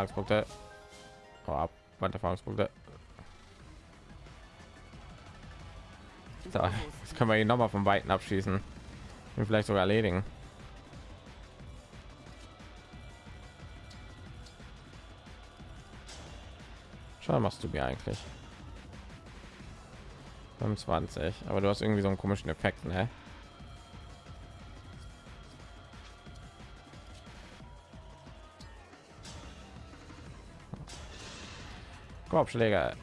Erfahrungspunkte. Oh, ab, Erfahrungspunkte. So, jetzt können wir ihn noch mal vom Weiten abschießen. Und vielleicht sogar erledigen. Schon machst du mir eigentlich. 25, aber du hast irgendwie so einen komischen Effekt, ne? Korbschläger.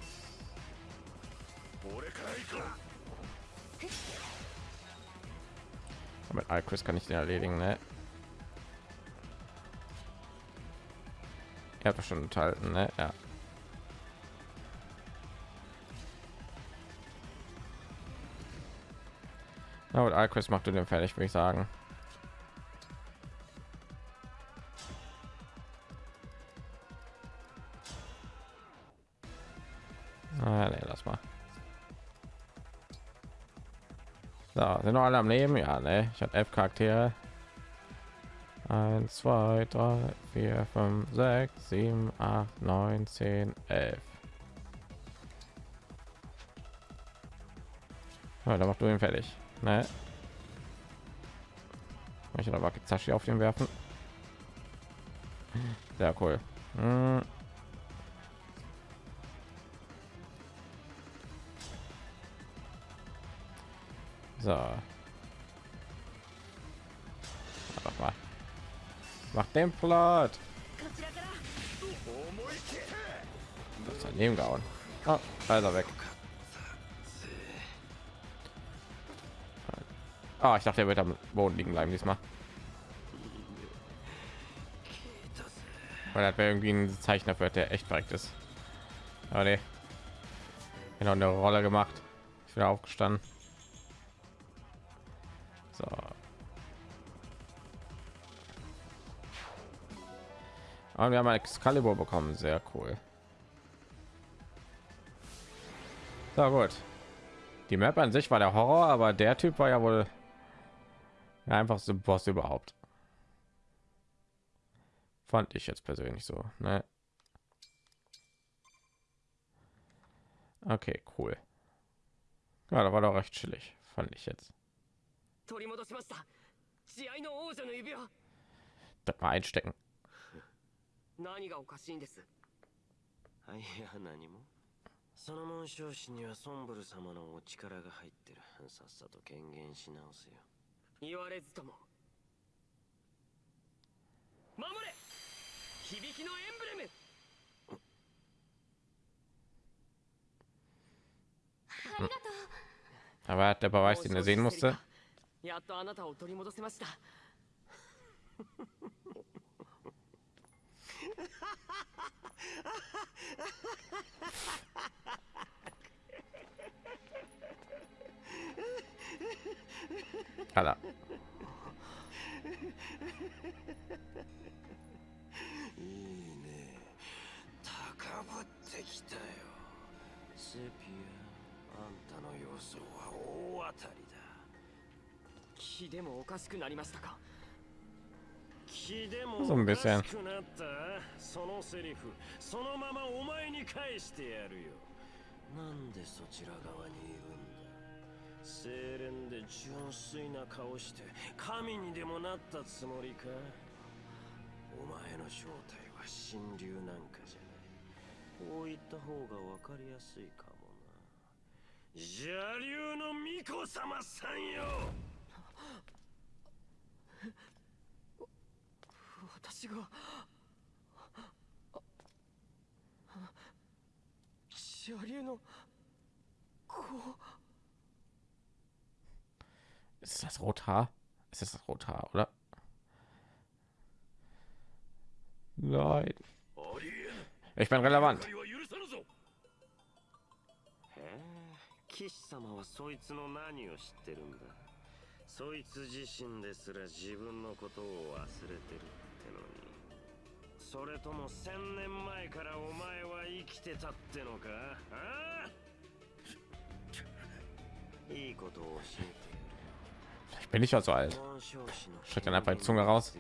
Mit Alquist kann ich den erledigen, ne? Er hat schon enthalten, ne? Ja. Na gut, Alquist macht du den fertig, würde ich sagen. Alle am Leben? Ja, ne? Ich habe elf Charaktere. 1, 2, 3, 4, 5, 6, 7, 8, 9, 10, 11. Ja, da machst du ihn fertig. Ne? Ich aber Kizashi auf den werfen. Sehr cool. Hm. So. Mach den Plot. Das daneben gehauen. Ah, leider weg. Ah, ich dachte, er wird am Boden liegen bleiben diesmal. Weil er wäre irgendwie ein Zeichner für der echt verreckt ist. Aber nee. Genau eine Rolle gemacht. Ich bin aufgestanden. So, Aber wir haben Excalibur bekommen, sehr cool. So gut. Die Map an sich war der Horror, aber der Typ war ja wohl einfach so Boss überhaupt. Fand ich jetzt persönlich so. Ne? Okay, cool. Ja, da war doch recht chillig, fand ich jetzt. Das mal einstecken. 何がおかしいんです？はいや何も。その紋章師にはソンブル様のお力が入ってる。さっさと権限し直せよ。言われずとも守れ！響きのエンブレム！Aber hat der Beweis, den er sehen musste. やっとあなたを取り戻せました。Alter. いいね高ぶってきたよセピアあんたの予想は大当たりだ気でもおかしくなりましたか？気でも So ein おか bisschen. しくなった。そのセリフ。そのままお前に返してやるよ。なんでそちら側にいるんだ。清廉で純粋な顔して神にでもなったつもりか。お前の正体は神竜なんかじゃない。こう言った方がわかりやすいかもな。邪竜の巫女様さんよ。私が邪竜の子 Ist das Rothaar? Ist das Rothaar, oder? Nein. Ich bin relevant. ないは許さぬぞへえ騎士様はそいつの何を知ってるんだそいつ自身ですら自分のことを忘れてるってのに。それとも千年前からお前は生きてたってのか？あ？あ [laughs] いいことを教えて。Ich bin nicht so alt. やる紋章師の Streckt dann einfach die Zunge raus.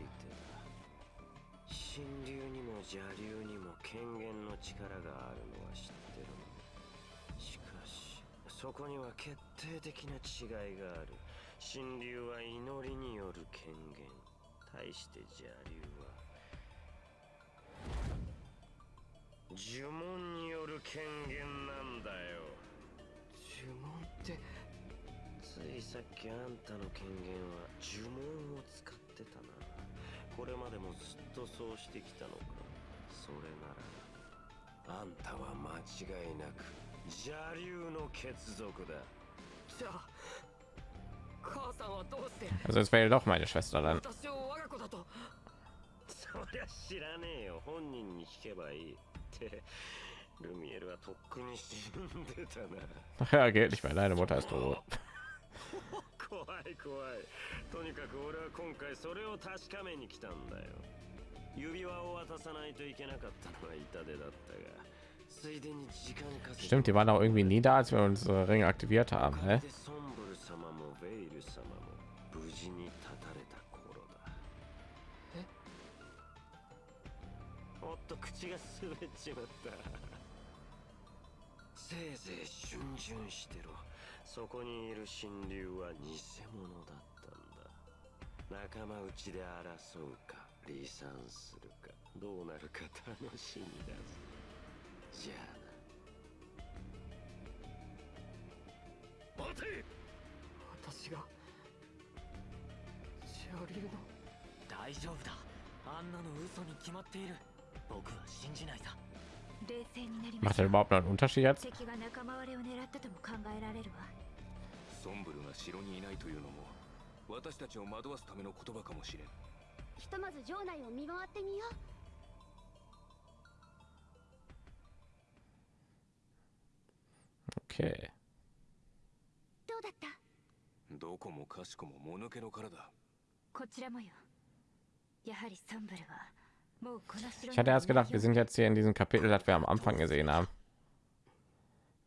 神竜にも邪竜にも権限の力があるのは知ってるしかしそこには決定的な違いがある。神竜は祈りによる権限対して邪竜呪文による権限なんだよ。呪文ってついさっきあんたの権限は呪文を使ってたな。これまでもずっとそうしてきたのか。それならあんたは間違いなく邪竜の血族だ。じゃあ母さんはどうして Also es wäre doch meine Schwester dann. 私を我が子だとそりゃ知らねえよ。本人に聞けばいい ってルミエルはとっくに死んでたな Ach ja, geht nicht mehr. Deine Mutter ist tot. 怖い怖いとにかく俺は今回それを確かめに来たんだよ指輪を渡さないといけなかったのは痛手だったがついでに時間稼ぎ Stimmt, die waren auch irgendwie nie da, als wir unsere Ringe aktiviert haben. Hä? と口が滑っちまった。[laughs] せいぜい逡巡してろ。そこにいる神竜は偽物だったんだ。仲間内で争うか離散するか。どうなるか楽しみだぜ。じゃあな。待て！私がジャリュウの。大丈夫だ。あんなの嘘に決まっている僕は信じないさ。冷静になりま Macht er う überhaupt noch einen Unterschied jetzt? 敵が仲間割れを狙ったとも考えられるわ。ソンブルが城にいないというのも私たちを惑わすための言葉かもしれん。ひとまず城内を見回ってみよう。Okay. どうだった？どこもかしこももぬけの殻だ。こちらもよ。やはりソンブルは Ich hatte erst gedacht, wir sind jetzt hier in diesem Kapitel, das wir am Anfang gesehen haben.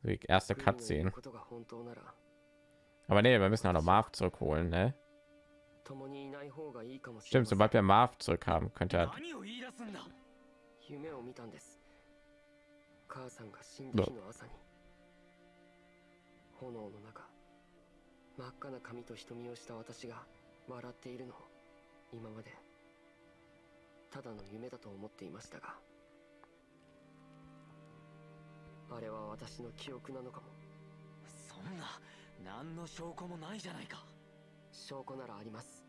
Die erste Cutscene. Aber nee, wir müssen auch noch Marv zurückholen, ne? Stimmt, sobald wir Marv zurück haben, könnte er... So. ただの夢だと思っていましたがあれは私の記憶なのかも。そんな何の証拠もないじゃないか。証拠ならあります。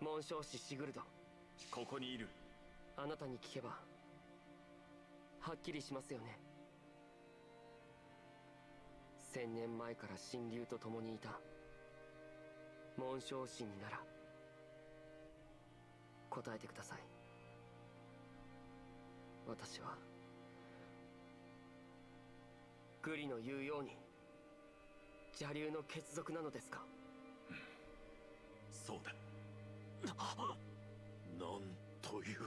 紋章師シグルド。ここにいる。あなたに聞けばはっきりしますよね。千年前から神竜と共にいた紋章師になら答えてください。私はグリの言うように邪竜の血族なのですか？そうだ。なんという。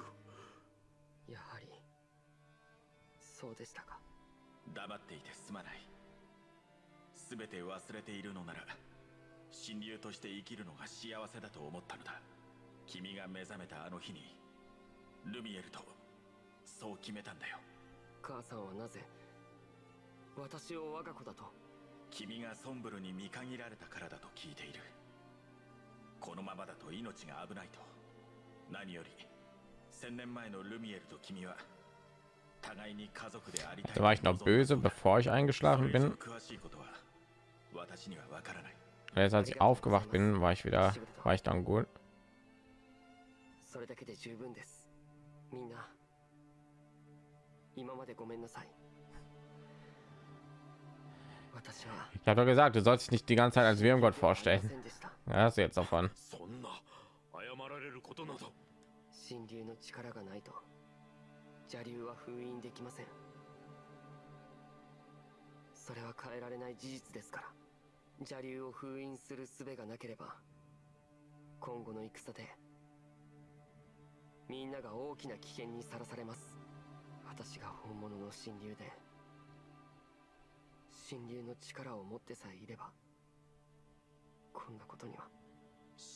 やはりそうでしたか。黙っていてすまない。全て忘れているのなら神竜として生きるのが幸せだと思ったのだ君が目覚めたあの日にルミエルとそう決めたんだよ。母さんはなぜ私を我が子だと？君がソンブルに見限られたからだと聞いている。このままだと命が危ないと。何より千年前のルミエルと君は互いに家族でありたい Da war ich noch böse, bevor ich eingeschlafen bin. 詳しいことは私にはわからない。Und Jetzt, als ich aufgewacht bin, war ich wieder, war ich dann gut. それだけで十分ですみんな今までごめんなさい私は Ich habe doch gesagt, du sollst dich nicht die ganze Zeit als vorstellen. した Ja, hast du jetzt davon. そんな謝られることなど神竜の力がないと邪竜は封印できませんそれは変えられない事実ですから邪竜を封印する術がなければ今後の戦でみんなが大きな危険にさらされます。私が本物の神竜で神竜の力を持ってさえいればこんなことには。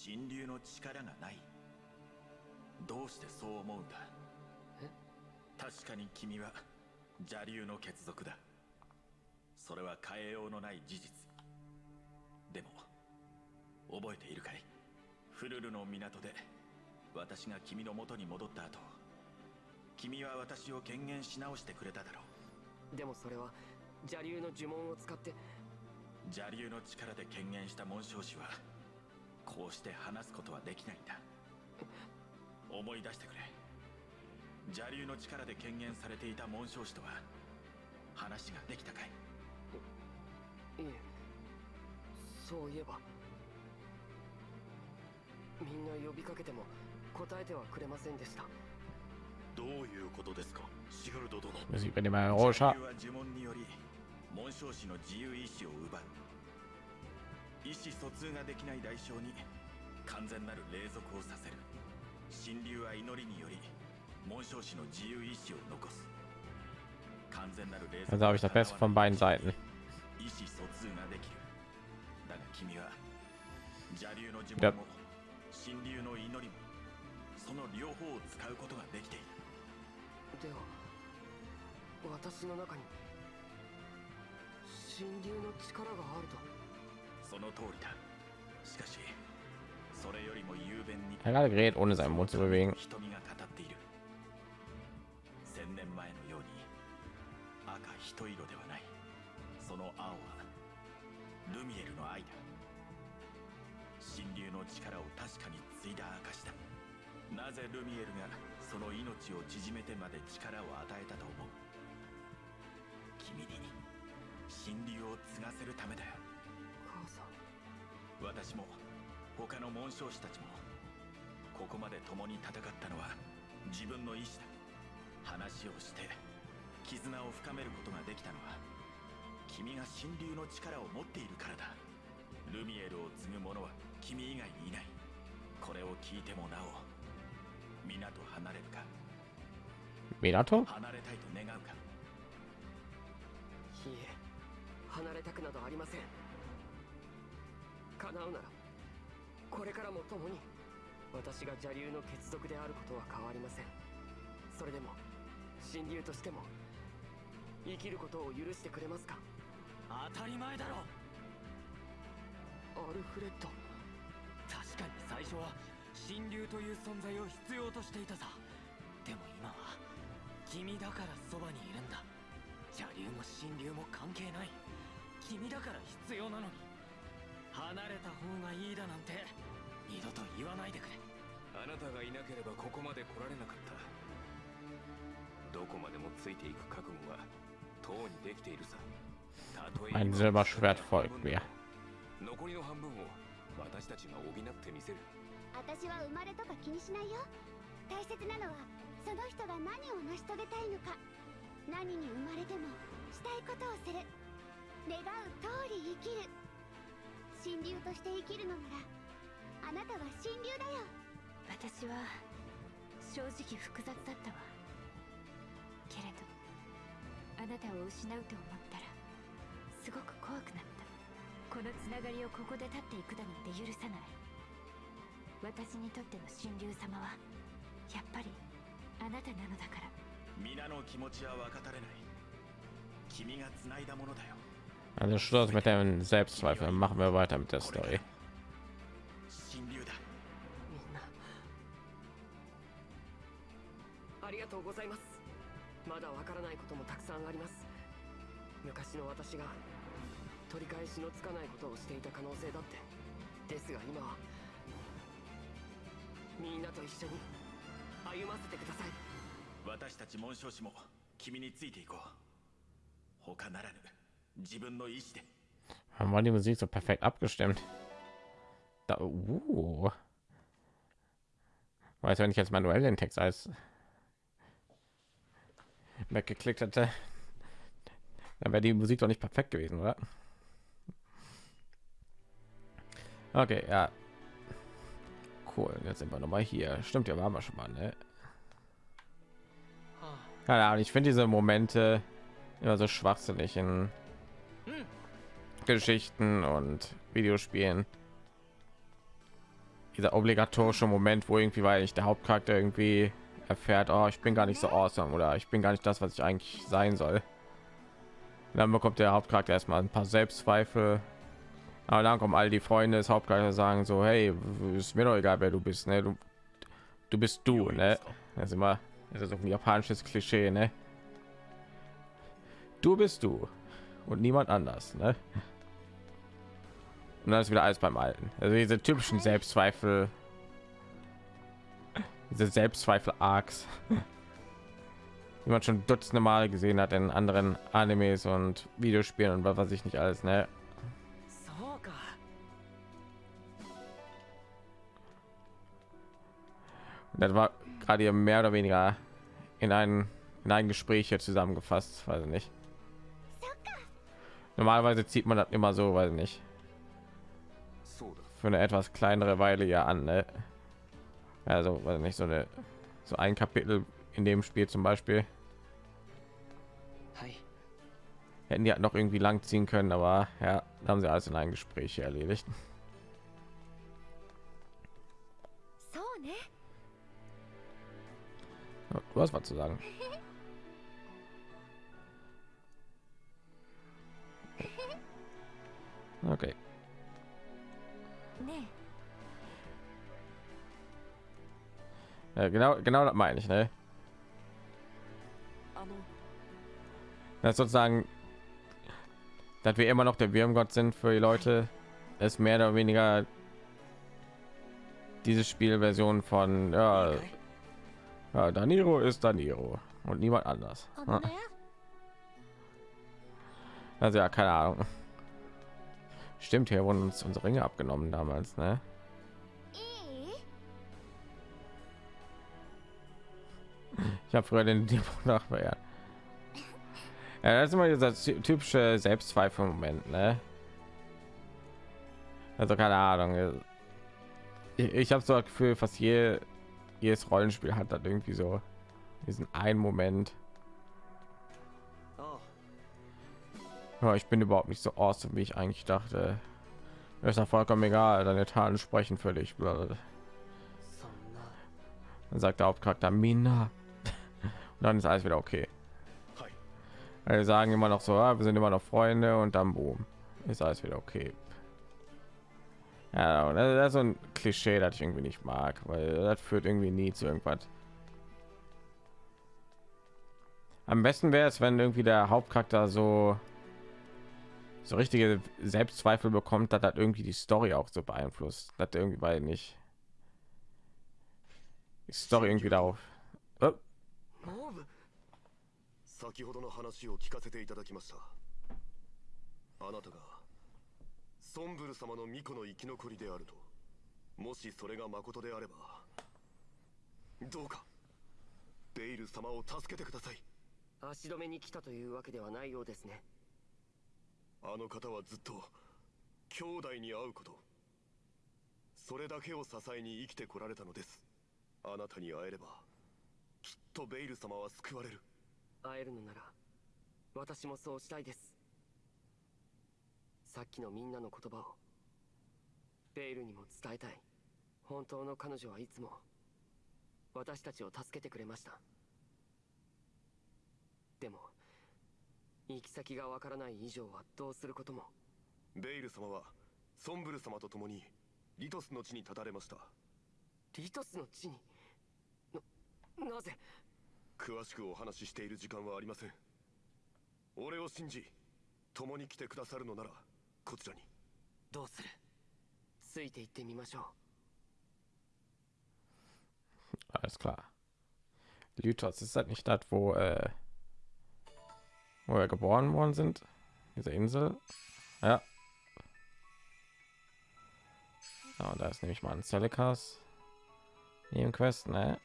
神竜の力がない。どうしてそう思うんだ。え？確かに君は邪竜の血族だ。それは変えようのない事実。でも覚えているかい？フルルの港で私が君の元に戻った後君は私を権限し直してくれただろう。でもそれは邪竜の呪文を使って。邪竜の力で権限した紋章師はこうして話すことはできないんだ。思い出してくれ。邪竜の力で権限されていた紋章師とは話ができたかい？いえそういえばみんな呼びかけても答えてはくれませんでした。どういうことですか？シグルド殿。Sieht man immer Roscha. 邪竜は呪文により紋章師の自由意志を奪う。意思疎通ができない代償に完全なる霊俗をさせる。神竜は祈りにより紋章師の自由意志を残す。完全なる霊俗 Also habe ich das Beste von beiden Seiten. 意思疎通ができる。だが君は邪竜の呪や文も神竜の祈りもその両方を使うことができている。では私の中に神竜の力があると。その通りだ。しかしそれよりも雄弁に Er gerade geredet, ohne seinen っている。ように赤一色ではない。その青はルミエルの愛だ。神竜の力を確かに継いだ証だなぜルミエルがその命を縮めてまで力を与えたと思う？君に神竜を継がせるためだよ。母さん私も他の紋章師たちもここまで共に戦ったのは自分の意志だ。話をして絆を深めることができたのは君が神竜の力を持っているからだ。ルミエルを継ぐ者は君以外にいない。これを聞いてもなお皆と離れるか？Minato? 離れたいと願うか？いいえ離れたくなどありません。叶うならこれからも共に私が邪竜の血族であることは変わりません。それでも神竜としても生きることを許してくれますか？当たり前だろ！アルフレッド。確かに最初は神竜という存在を必要としていたさ。でも今は君だからそばにいるんだ。邪竜も神竜も関係ない。君だから必要なのに。離れた方がいいだなんて。二度と言わないでくれ。あなたがいなければここまで来られなかった。どこまでもついていく覚悟がとうにできているさ。たとえ Ein 今 Silberschwert folgt mir. 残りの半分を私たちが補ってみせる私は生まれとか気にしないよ。大切なのはその人が何を成し遂げたいのか。何に生まれてもしたいことをする。願う通り生きる。神竜として生きるのならあなたは神竜だよ。私は正直複雑だったわ。けれどあなたを失うと思ったらすごく怖くなった。このつながりをここで立っていくだなんて許さない。私にとっての神竜様はやっぱりあなたなのだから皆の気持ちは分かたれない君が繋いだものだよ Also Schluss mit dem Selbstzweifel. Machen wir weiter mit der Story. 神竜だみんなありがとうございますまだわからないこともたくさんあります昔の私が取り返しのつかないことをしていた可能性だってですが今はみんなと一緒に歩ませてください私たち紋章師も君についていこう他ならぬ自分の意志で Haben wir die Musik so perfekt abgestimmt? Da, uh. Weiß, wenn ich jetzt manuell den Text als weggeklickt hätte, dann wäre die Musik doch nicht perfekt gewesen, oder? Okay, ja. Cool, jetzt sind wir noch mal hier. Stimmt, ja, waren wir schon mal, ne? Keine Ahnung, ich finde diese Momente immer so schwachsinnig in Geschichten und Videospielen. Dieser obligatorische Moment, wo irgendwie, weil ich der Hauptcharakter irgendwie erfährt, oh, ich bin gar nicht so awesome oder ich bin gar nicht das, was ich eigentlich sein soll. Und dann bekommt der Hauptcharakter erstmal ein paar Selbstzweifel. Aber dann kommen all die Freunde des Hauptcharakters sagen so, hey, ist mir doch egal, wer du bist, ne? Du, du bist du, ne? Das ist immer, das ist so ein japanisches Klischee, ne? Du bist du und niemand anders, ne? Und dann ist wieder alles beim Alten. Also diese typischen Selbstzweifel, diese Selbstzweifel-Arcs, die man schon dutzende Mal gesehen hat in anderen Animes und Videospielen und was weiß ich nicht alles, ne? das war gerade mehr oder weniger in ein in ein Gespräch hier zusammengefasst, weiß ich nicht. Normalerweise zieht man das immer so, weiß ich nicht. Für eine etwas kleinere Weile ja an, ne? Also, weiß nicht, so eine so ein Kapitel in dem Spiel zum Beispiel. Hätten die halt noch irgendwie lang ziehen können, aber ja, haben sie alles in ein Gespräch erledigt. Du hast was zu sagen. Okay. Ja, genau, genau das meine ich, ne? Das sozusagen, dass wir immer noch der Wirmgott sind für die Leute, ist mehr oder weniger diese Spielversion von ja, ja Daniro ist Daniro und niemand anders. Also ja, keine Ahnung. Stimmt, hier wurden uns unsere Ringe abgenommen damals, ne? Ich habe früher den Demo nachverehrt. Ja, das ist immer dieser typische Selbstzweifel-Moment, ne? Also keine Ahnung. Ich, ich habe so das Gefühl, fast je, jedes Rollenspiel hat dann irgendwie so diesen einen Moment. Ja, ich bin überhaupt nicht so awesome, wie ich eigentlich dachte. Das ist ja vollkommen egal, deine Taten sprechen für dich. Dann sagt der Hauptcharakter Mina. Und dann ist alles wieder okay. Wir sagen immer noch so, ah, wir sind immer noch Freunde und dann boom, ist alles wieder okay. Ja, das ist so ein Klischee, das ich irgendwie nicht mag, weil das führt irgendwie nie zu irgendwas. Am besten wäre es, wenn irgendwie der Hauptcharakter so so richtige Selbstzweifel bekommt, dass das irgendwie die Story auch so beeinflusst, dass irgendwie bei nicht die Story irgendwie darauf. Oh. 先ほどの話を聞かせていただきましたあなたが ソンブル様の巫女の生き残りであると。もしそれが誠であればどうかベイル様を助けてください。足止めに来たというわけではないようですね。あの方はずっと兄弟に会うこと。それだけを支えに生きてこられたのです。あなたに会えればきっとベイル様は救われる。会えるのなら私もそうしたいですさっきのみんなの言葉をベイルにも伝えたい。本当の彼女はいつも私たちを助けてくれました。でも行き先がわからない以上はどうすることも。ベイル様はソンブル様と共にリトスの地に立たれました。リトスの地に？ななぜ？詳しくお話ししている時間はありません。俺を信じ共に来てくださるのならこちらにどうするついて行ってみましょう Alles klar. Lythos ist halt nicht das, wo, äh, wo wir geboren worden sind. Diese Insel. Ja. ja und da ist nämlich mal ein Celikas. Quest, ne?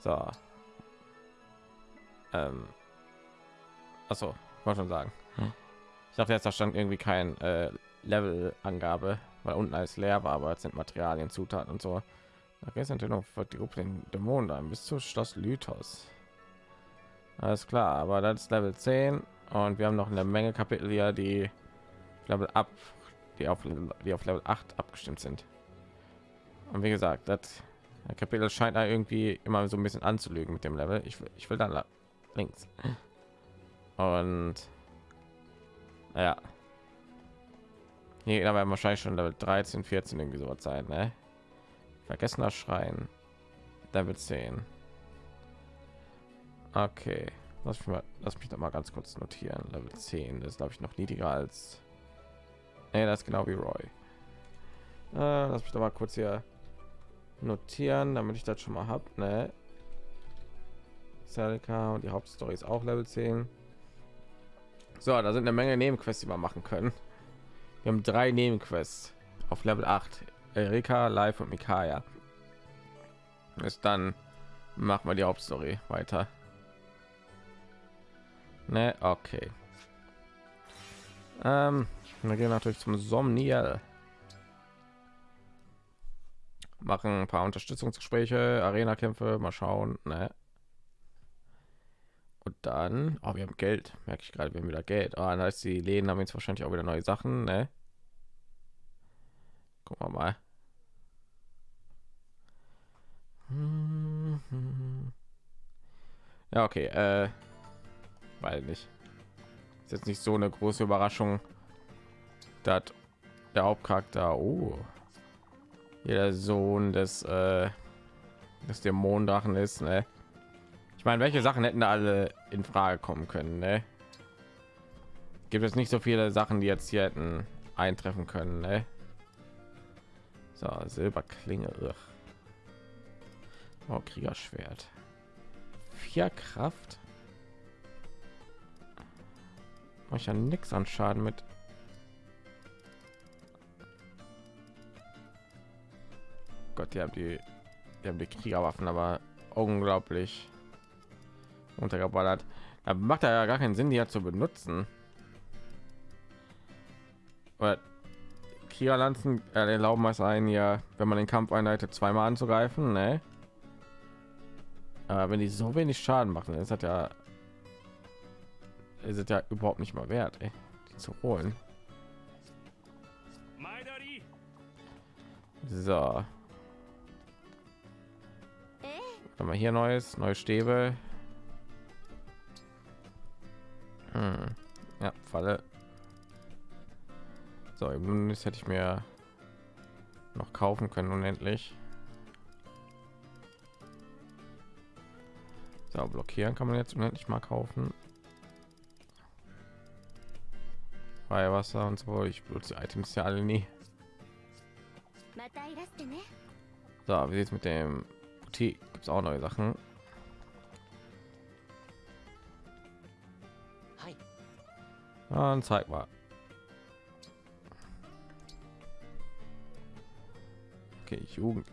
So. Ähm. Achso, wollte schon sagen. Hm. Ich dachte jetzt, da stand irgendwie kein äh, Level-Angabe, weil unten alles leer war, aber es sind Materialien, Zutaten und so. Da natürlich noch für die Gruppe den Dämonen dann bis zu Schloss Lythos. Alles klar, aber das ist Level 10 und wir haben noch eine Menge Kapitel hier, die Level ab, die auf, die auf Level 8 abgestimmt sind. Und wie gesagt, das Kapitel scheint da irgendwie immer so ein bisschen anzulügen mit dem Level. Ich will, ich will dann links. Und ja. Hier werden wahrscheinlich schon Level 13, 14 irgendwie so sein, ne? Vergessener Schrein. Level 10. Okay. Lass mich mal, lass mich da mal ganz kurz notieren. Level 10 ist glaube ich noch niedriger als nee, das ist genau wie Roy. Äh, lass mich da mal kurz hier notieren, damit ich das schon mal habe. Ne? Und die Hauptstory ist auch Level 10. So, da sind eine Menge Nebenquests, die wir machen können. Wir haben drei Nebenquests auf Level 8. Erika, Live und Mikaya. Ist dann machen wir die Hauptstory weiter. Ne, okay. Ähm, wir gehen natürlich zum Somniel machen ein paar Unterstützungsgespräche, Arena-Kämpfe, mal schauen. Ne? Und dann, oh, wir haben Geld, merke ich gerade, wir haben wieder Geld. Oh, dann heißt die Läden haben jetzt wahrscheinlich auch wieder neue Sachen, ne? Gucken wir mal. Ja, okay, äh, weil nicht. Ist jetzt nicht so eine große Überraschung, dass der Hauptcharakter, oh, hier der Sohn des äh, dass der Monddrachen ist. Ne? Meine, welche Sachen hätten da alle in Frage kommen können? Ne? Gibt es nicht so viele Sachen, die jetzt hier hätten eintreffen können? Ne? So, Silberklinge. Ugh. Oh, Kriegerschwert. Vier Kraft. Mach ich ja nichts an Schaden mit. Gott, die haben die, die haben die Kriegerwaffen, aber unglaublich untergeballert. Da macht er ja gar keinen Sinn, die ja zu benutzen. Oder Kriegerlanzen äh, erlauben es einen ja, wenn man den Kampf einleitet, zweimal anzugreifen, ne? Aber wenn die so wenig Schaden machen, ist hat ja ist es ja überhaupt nicht mal wert, ey, die zu holen. So. Haben wir hier neues, neue Stäbe. Hm. Ja, Falle. So, das hätte ich mir noch kaufen können unendlich. So, blockieren kann man jetzt unendlich mal kaufen. Weihwasser und so. Ich benutze die Items ja alle nie. So, wie sieht es mit dem Boutique? Gibt es auch neue Sachen? Dann zeig mal. Okay, Jugend.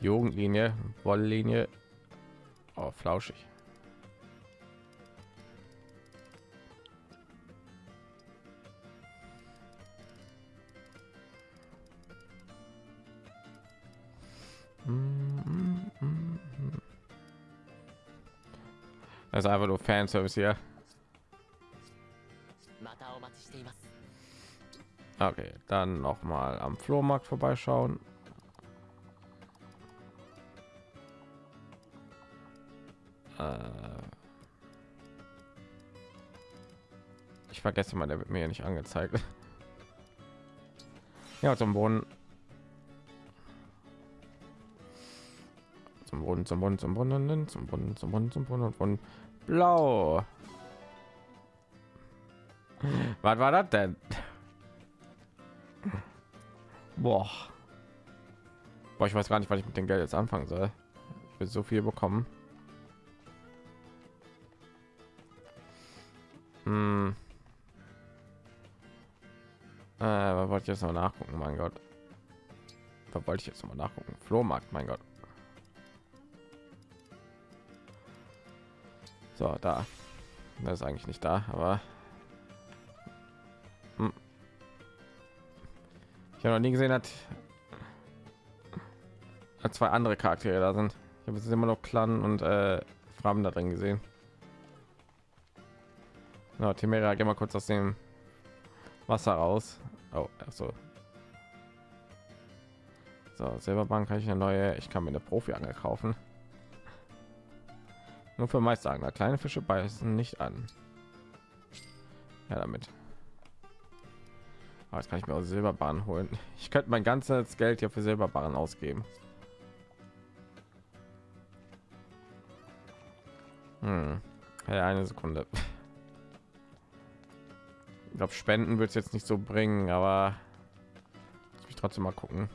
Jugendlinie, Wolllinie. Oh, flauschig. Das ist einfach nur Fanservice hier. Okay, dann noch mal am Flohmarkt vorbeischauen. Äh ich vergesse mal, der wird mir nicht angezeigt. [laughs] ja, zum Boden. Zum Boden, zum Boden, zum Boden, zum Boden, zum Boden, zum Boden, von blau. [laughs] Was war das denn? Boah. Boah, ich weiß gar nicht, was ich mit dem Geld jetzt anfangen soll. Ich will so viel bekommen. Hm. Äh, was wollte ich jetzt noch nachgucken? Mein Gott. Was wollte ich jetzt noch mal nachgucken? Flohmarkt, mein Gott. So, da. Das ist eigentlich nicht da, aber ich habe noch nie gesehen, hat zwei andere Charaktere da sind. Ich habe jetzt immer noch Clan und äh, Fraben da drin gesehen. No, Timera, geh mal kurz aus dem Wasser raus. Oh, so. So, Silberbank kann ich eine neue. Ich kann mir eine Profi-Angel kaufen. Nur für Meisterangler. Kleine Fische beißen nicht an. Ja, damit. Aber jetzt kann ich mir auch Silberbahn holen. Ich könnte mein ganzes Geld hier für Silberbahn ausgeben. Hm. Ja, eine Sekunde. Ich glaube, Spenden wird es jetzt nicht so bringen, aber ich trotzdem mal gucken.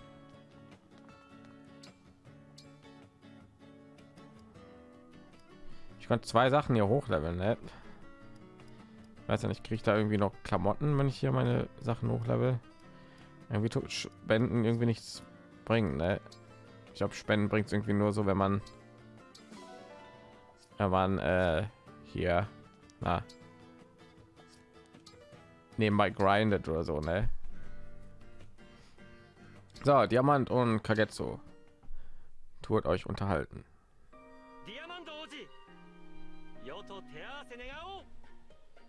Ich konnte zwei Sachen hier hochleveln, ne? Weiß ja nicht, kriege ich da irgendwie noch Klamotten, wenn ich hier meine Sachen hochlevel? Irgendwie tut Spenden irgendwie nichts bringen, ne? Ich glaube, Spenden bringt irgendwie nur so, wenn man wenn man äh, hier na, nebenbei grindet oder so, ne? So, Diamant und Kagetsu. Tut euch unterhalten.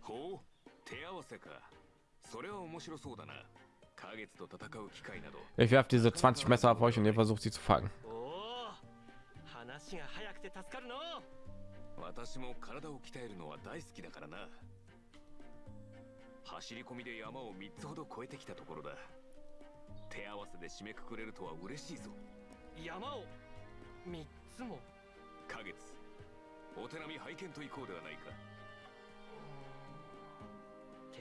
ほう手合わせか。それは面白そうだな。花月と戦う機会など。Ich werfe diese 20 Messer ab euch und ihr versucht sie zu fangen. 話が早くて助かるの。私も体を鍛えるのは大好きだからな。走り込みで山を3つほど越えてきたところだ。手合わせで締めくくれるとは嬉しいぞ。山を三つも。花月お手並み拝見と行こうではないか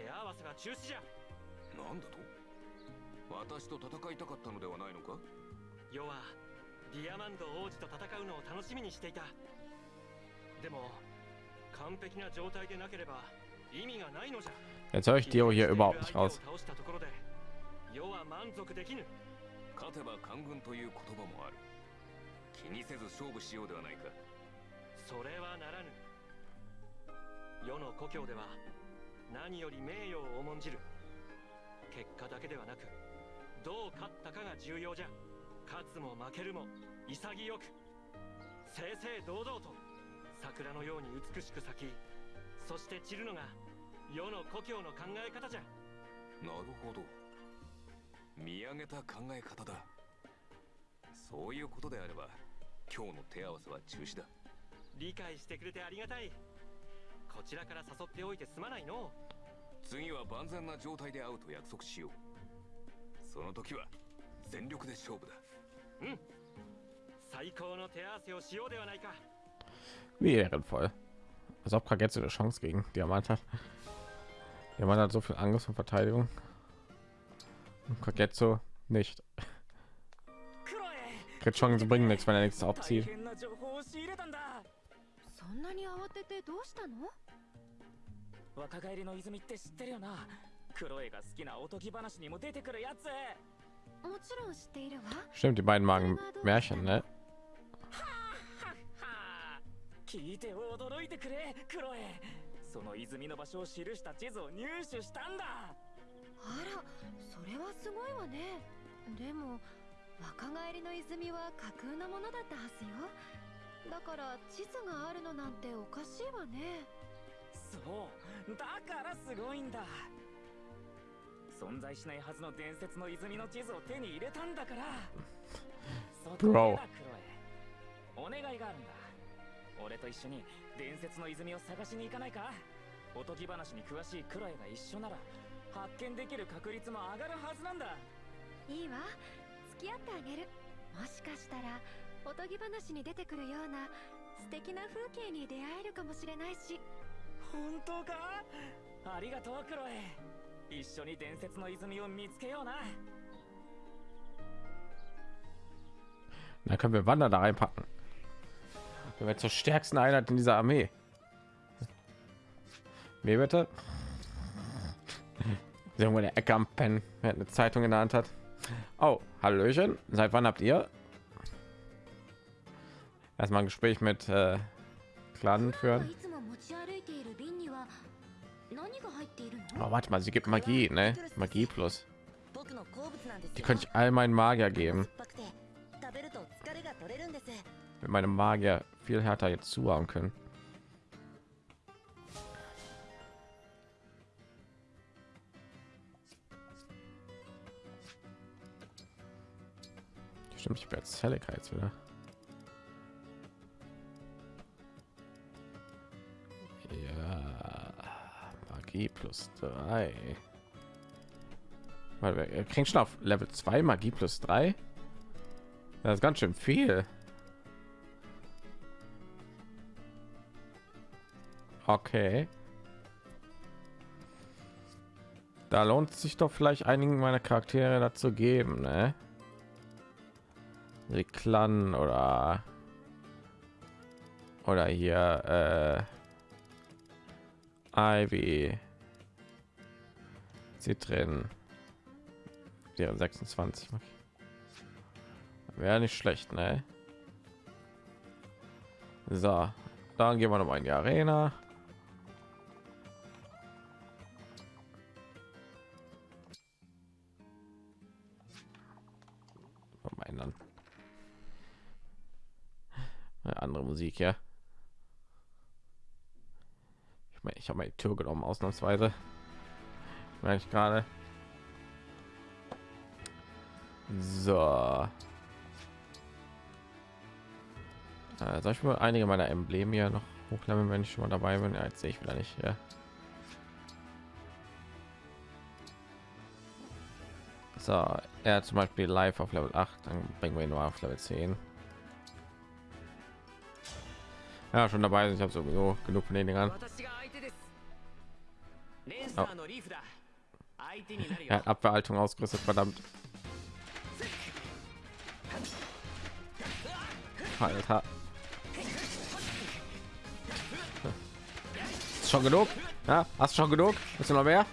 手合わせは中止じゃ。なんだと？私と戦いたかったのではないのか？世はディアマンド王子と戦うのを楽しみにしていた。でも完璧な状態でなければ意味がないのじゃ。Jetzt höre ich Dio hier überhaupt nicht raus. 倒したところで。世は満足できぬ。勝てば官軍という言葉もある。気にせず勝負しようではないか。それはならぬ。世の故郷では何より名誉を重んじる。結果だけではなくどう勝ったかが重要じゃ。勝つも負けるも潔く。正々堂々と桜のように美しく咲きそして散るのが世の故郷の考え方じゃ。なるほど。見上げた考え方だ。そういうことであれば今日の手合わせは中止だ。理解してくれてありがたい。こちらから誘っておいてすまないの次は万全な状態で会うと約束しようその時は全力で勝負だうん最高の手合わせをしようではないか Wie ehrenvoll. Als ob Kagetsu eine Chance gegen Diamant hat. Diamant hat so viel Angriff und Verteidigung. Und Kagetsu nicht. クロエ Kriegt Chancen bringen nichts, wenn er nichts 大 abzieht. 変な情報を仕入れたんだそんなに慌ててどうしたの 若返りの泉って知ってるよな。クロエが好きなおとぎ話にも出てくるやつ。もちろん知っているわ。Stimmt, die beiden magen Märchen, ne? はあ聞いて驚いてくれクロエその泉の場所を記した地図を入手したんだあらそれはすごいわねでも若返りの泉は架空のものだったはずよだから地図があるのなんておかしいわねそう。だからすごいんだ。存在しないはずの伝説の泉の地図を手に入れたんだから。そこだクロエお願いがあるんだ。俺と一緒に伝説の泉を探しに行かないか。おとぎ話に詳しいクロエが一緒なら発見できる確率も上がるはずなんだ。いいわ。付き合ってあげる。もしかしたらおとぎ話に出てくるような素敵な風景に出会えるかもしれないし本当かありがとうクロエ一緒に伝説の泉を見つけような Dann können wir Wander da reinpacken. Wir werden zur stärksten Einheit in dieser Armee. Wie bitte? Irgendwo in der Ecke am Pen, wer eine Zeitung in der Hand hat. Oh, Hallöchen. Seit wann habt ihr? Erstmal ein Gespräch mit äh, Clan い führen. Oh, warte mal, sie gibt Magie, ne? Magie plus. Die könnte ich all meinen Magier geben. Mit meinem Magier viel härter jetzt zuhauen können. Stimmt, ich werde Zelligkeits wieder. Magie plus drei. Weil wir kriegen schon auf Level 2 Magie plus 3. Das ist ganz schön viel. Okay. Da lohnt sich doch vielleicht einigen meiner Charaktere dazu geben, ne? Die Clan oder oder hier Ivy. Zitrin wäre 26 wäre nicht schlecht ne? So dann gehen wir noch mal in die arena. Ändern. Eine andere musik ja ich meine habe die tür genommen ausnahmsweise merke ich gerade so äh, soll ich mal einige meiner embleme hier noch hochleveln wenn ich schon mal dabei bin ja, jetzt sehe ich wieder nicht ja. So, er zum Beispiel live auf Level 8, dann bringen wir ihn nur auf Level 10. Ja, schon dabei sind. Ich habe sowieso genug von den Dingern. Oh. Er hat Abwehrhaltung ausgerüstet, verdammt. Alter. Ist schon genug? Ja, hast schon genug? Bist du noch mehr?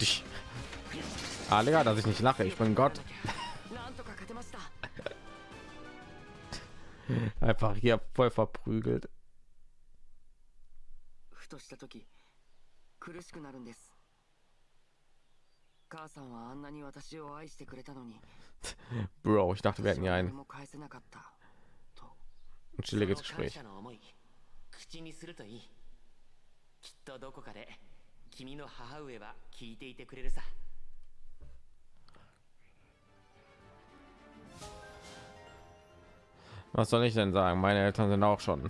Dich. Ah, Digga, dass ich nicht lache. Ich bin Gott. [laughs] Einfach hier voll verprügelt. した時苦しくなるんです母さんはあんなに私を愛してくれたのに Bro, ich dachte, wir hätten hier 何 ein, も返せなかったと ein chilliges Gespräch. きっとどこかで君の母上は聞いていてくれるさ Was soll ich denn sagen? Meine Eltern sind auch schon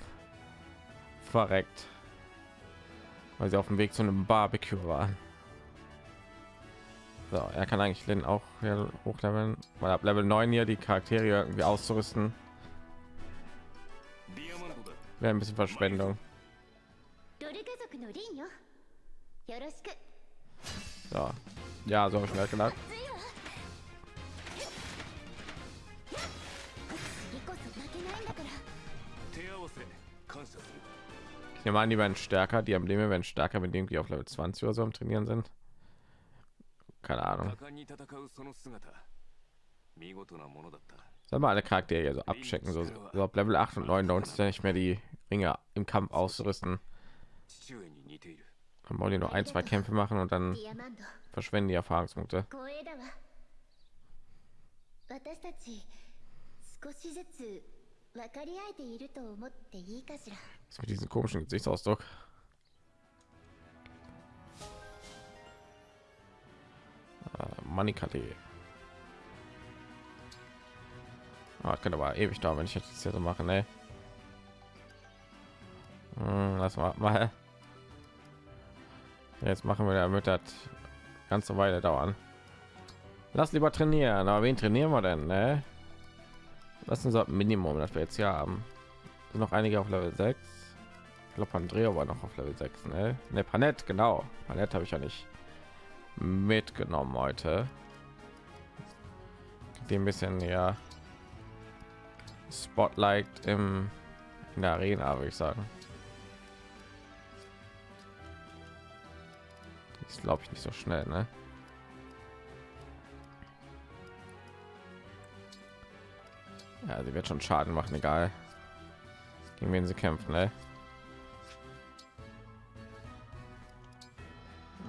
verreckt, weil sie auf dem Weg zu einem Barbecue waren. So, er kann eigentlich Lin auch hochleveln, weil ab Level 9 hier die Charaktere irgendwie auszurüsten. Wäre ein bisschen Verschwendung. So. Ja, so habe ich mir halt gedacht. Ich nehme an, die werden stärker, die Embleme werden stärker, mit dem die auf Level 20 oder so am Trainieren sind. Keine Ahnung. 果敢に戦うその姿見事なものだった Soll mal alle Charaktere hier so abchecken, so, so ab Level 8 und 9 lohnt es ja nicht mehr die Ringe im Kampf auszurüsten. 父上に似ている Dann wollen die nur ein, zwei Kämpfe machen und dann ディアマンド verschwenden die Erfahrungspunkte. 光栄だわ私たち少しずつ was mit diesem komischen Gesichtsausdruck? Manikate. Ah, könnte ah, aber ewig dauern, wenn ich jetzt hier so mache, ne? Hm, lass mal, mal. Jetzt machen wir damit das ganze Weile dauern. Lass lieber trainieren. Aber wen trainieren wir denn, ne? Was ist unser Minimum, das wir jetzt hier haben? Sind noch einige auf Level 6. Ich glaube, Andrea war noch auf Level 6, ne? Ne, Panett, genau. Panett habe ich ja nicht mitgenommen heute. Ein bisschen ja Spotlight im in der Arena, würde ich sagen. Ist glaube ich nicht so schnell, ne? Ja, sie wird schon Schaden machen, egal gegen wen sie kämpfen. Ne?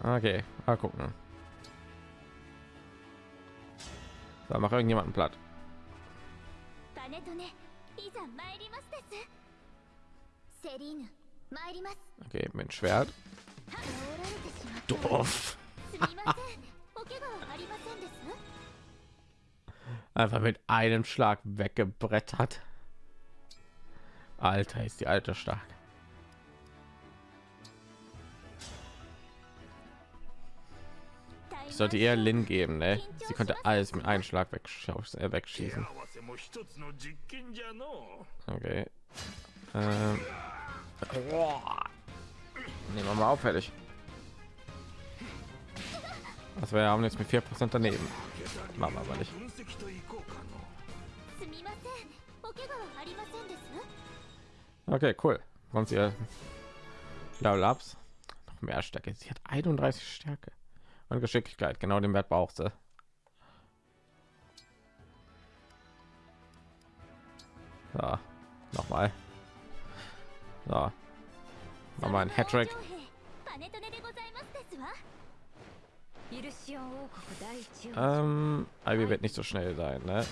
Okay, mal gucken. Da macht irgendjemanden platt. Okay, mein Schwert. Doof. einfach mit einem Schlag weggebrettert. Alter, ist die alte stark. Ich sollte eher Lin geben, ne? Sie konnte alles mit einem Schlag äh, wegschießen. Okay. Ähm. Nehmen wir mal auffällig. Also wir haben jetzt mit vier Prozent daneben. Machen wir aber nicht. Okay, cool. Und sie Level Ups. Noch mehr Stärke. Sie hat 31 Stärke. Und Geschicklichkeit. Genau den Wert braucht sie. Ja, nochmal. So. Nochmal ein Hattrick. Ähm, Ivy wird nicht so schnell sein, ne?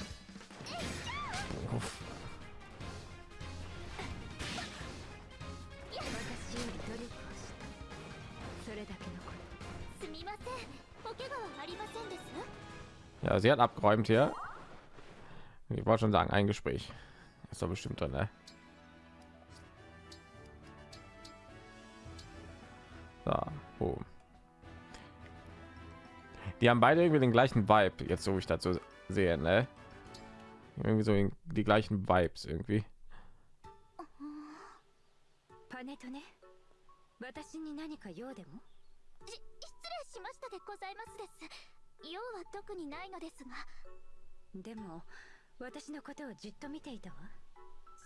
Ja, sie hat abgeräumt hier. Ich wollte schon sagen, ein Gespräch. Ist doch bestimmt drin, ne? So, boom. Die haben beide irgendwie den gleichen Vibe, jetzt so wie ich dazu sehe, ne? Irgendwie so die gleichen Vibes irgendwie. パネとね私に何か用でもし失礼しましたでございますです用は特にないのですがでも私のことをじっと見ていたわ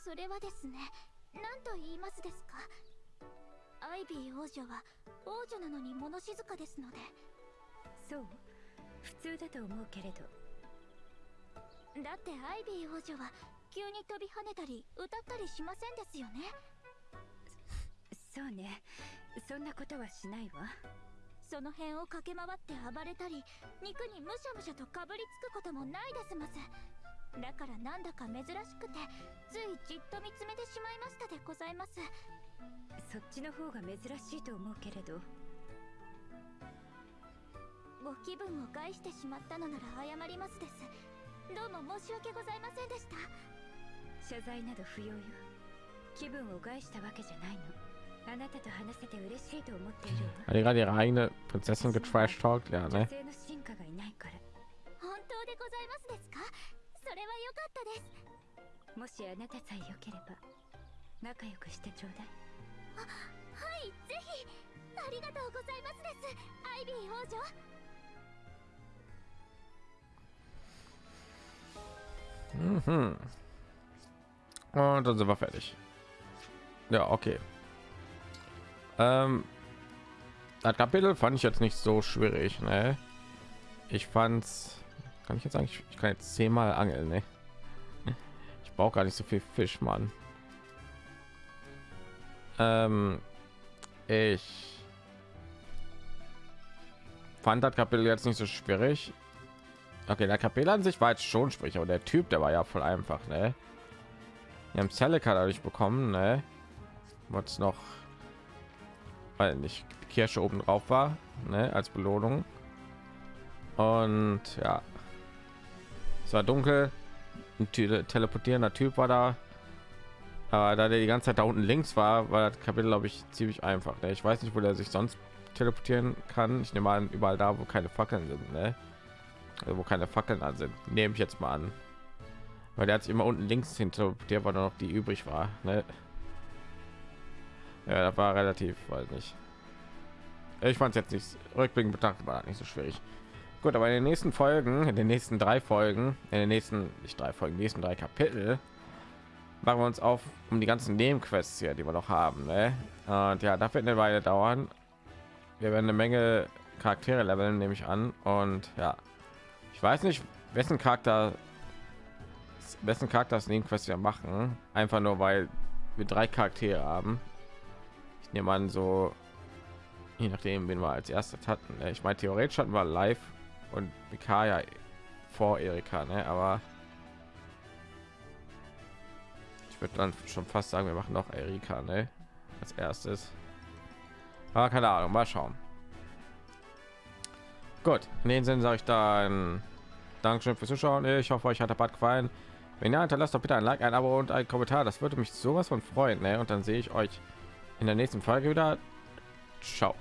それはですね何と言いますですかアイビー王女は王女なのに物静かですのでそう普通だと思うけれど。だってアイビー王女は急に飛び跳ねたり歌ったりしませんですよね。そうね。そんなことはしないわ。その辺を駆け回って暴れたり肉にむしゃむしゃとかぶりつくこともないですますだからなんだか珍しくてついじっと見つめてしまいましたでございます。そっちの方が珍しいと思うけれどご気分を害してしまったのなら謝りますです。どうも申し訳ございませんでした。謝罪など不要よ。気分を害したわけじゃないの。あなたと話せて嬉しいと思っているわ Hat die gerade ihre eigene Prinzessin getrash talkt, ja, 女 ne? 性の進化がいないから。本当でございますですか？それは良かったです。もしあなたさえ良ければ仲良くしてちょうだい。はいぜひ。ありがとうございますです。アイビー王女 Mhm. Und dann sind wir fertig. Ja, okay. Ähm, das Kapitel fand ich jetzt nicht so schwierig, ne? Ich fand's, kann ich jetzt sagen, ich, ich kann jetzt zehnmal angeln, ne? Ich brauche gar nicht so viel Fisch, Mann. Ähm, ich fand das Kapitel jetzt nicht so schwierig. Okay, der Kapitel an sich war jetzt schon schwierig, aber der Typ, der war ja voll einfach, ne? Wir haben Celica dadurch bekommen, ne? Was noch, weil nicht Kirsche oben drauf war, ne? Als Belohnung. Und ja, es war dunkel. Ein tele- teleportierender Typ war da. Aber da der die ganze Zeit da unten links war, war das Kapitel, glaube ich, ziemlich einfach. Ne? Ich weiß nicht, wo der sich sonst teleportieren kann. Ich nehme an, überall da, wo keine Fackeln sind, ne? Also wo keine Fackeln an sind. Nehme ich jetzt mal an. Weil der hat sich immer unten links hinter, der war noch die übrig war. Ne? Ja, das war relativ, weiß nicht. Ich fand es jetzt nicht rückblickend betrachtet war nicht so schwierig. Gut, aber in den nächsten Folgen, in den nächsten drei Folgen, in den nächsten nicht drei Folgen, nächsten drei Kapitel machen wir uns auf um die ganzen Nebenquests hier, die wir noch haben. Ne? Und ja, das wird eine Weile dauern. Wir werden eine Menge Charaktere leveln, nehme ich an. Und ja, ich weiß nicht, wessen Charakter wessen Charakter das Nebenquest wir machen. Einfach nur, weil wir drei Charaktere haben. Ich nehme an, so je nachdem, wen wir als erstes hatten. ne? Ich meine, theoretisch hatten wir live und Mikaya vor Erika, ne? aber ich würde dann schon fast sagen, wir machen noch Erika ne? als erstes. Aber keine Ahnung, mal schauen. Gut, in dem Sinne sage ich dann Dankeschön fürs Zuschauen. Ich hoffe, euch hat der Bad gefallen. Wenn ja, hinterlasst doch bitte ein Like, ein Abo und ein Kommentar. Das würde mich sowas von freuen. Ne? Und dann sehe ich euch in der nächsten Folge wieder. Ciao.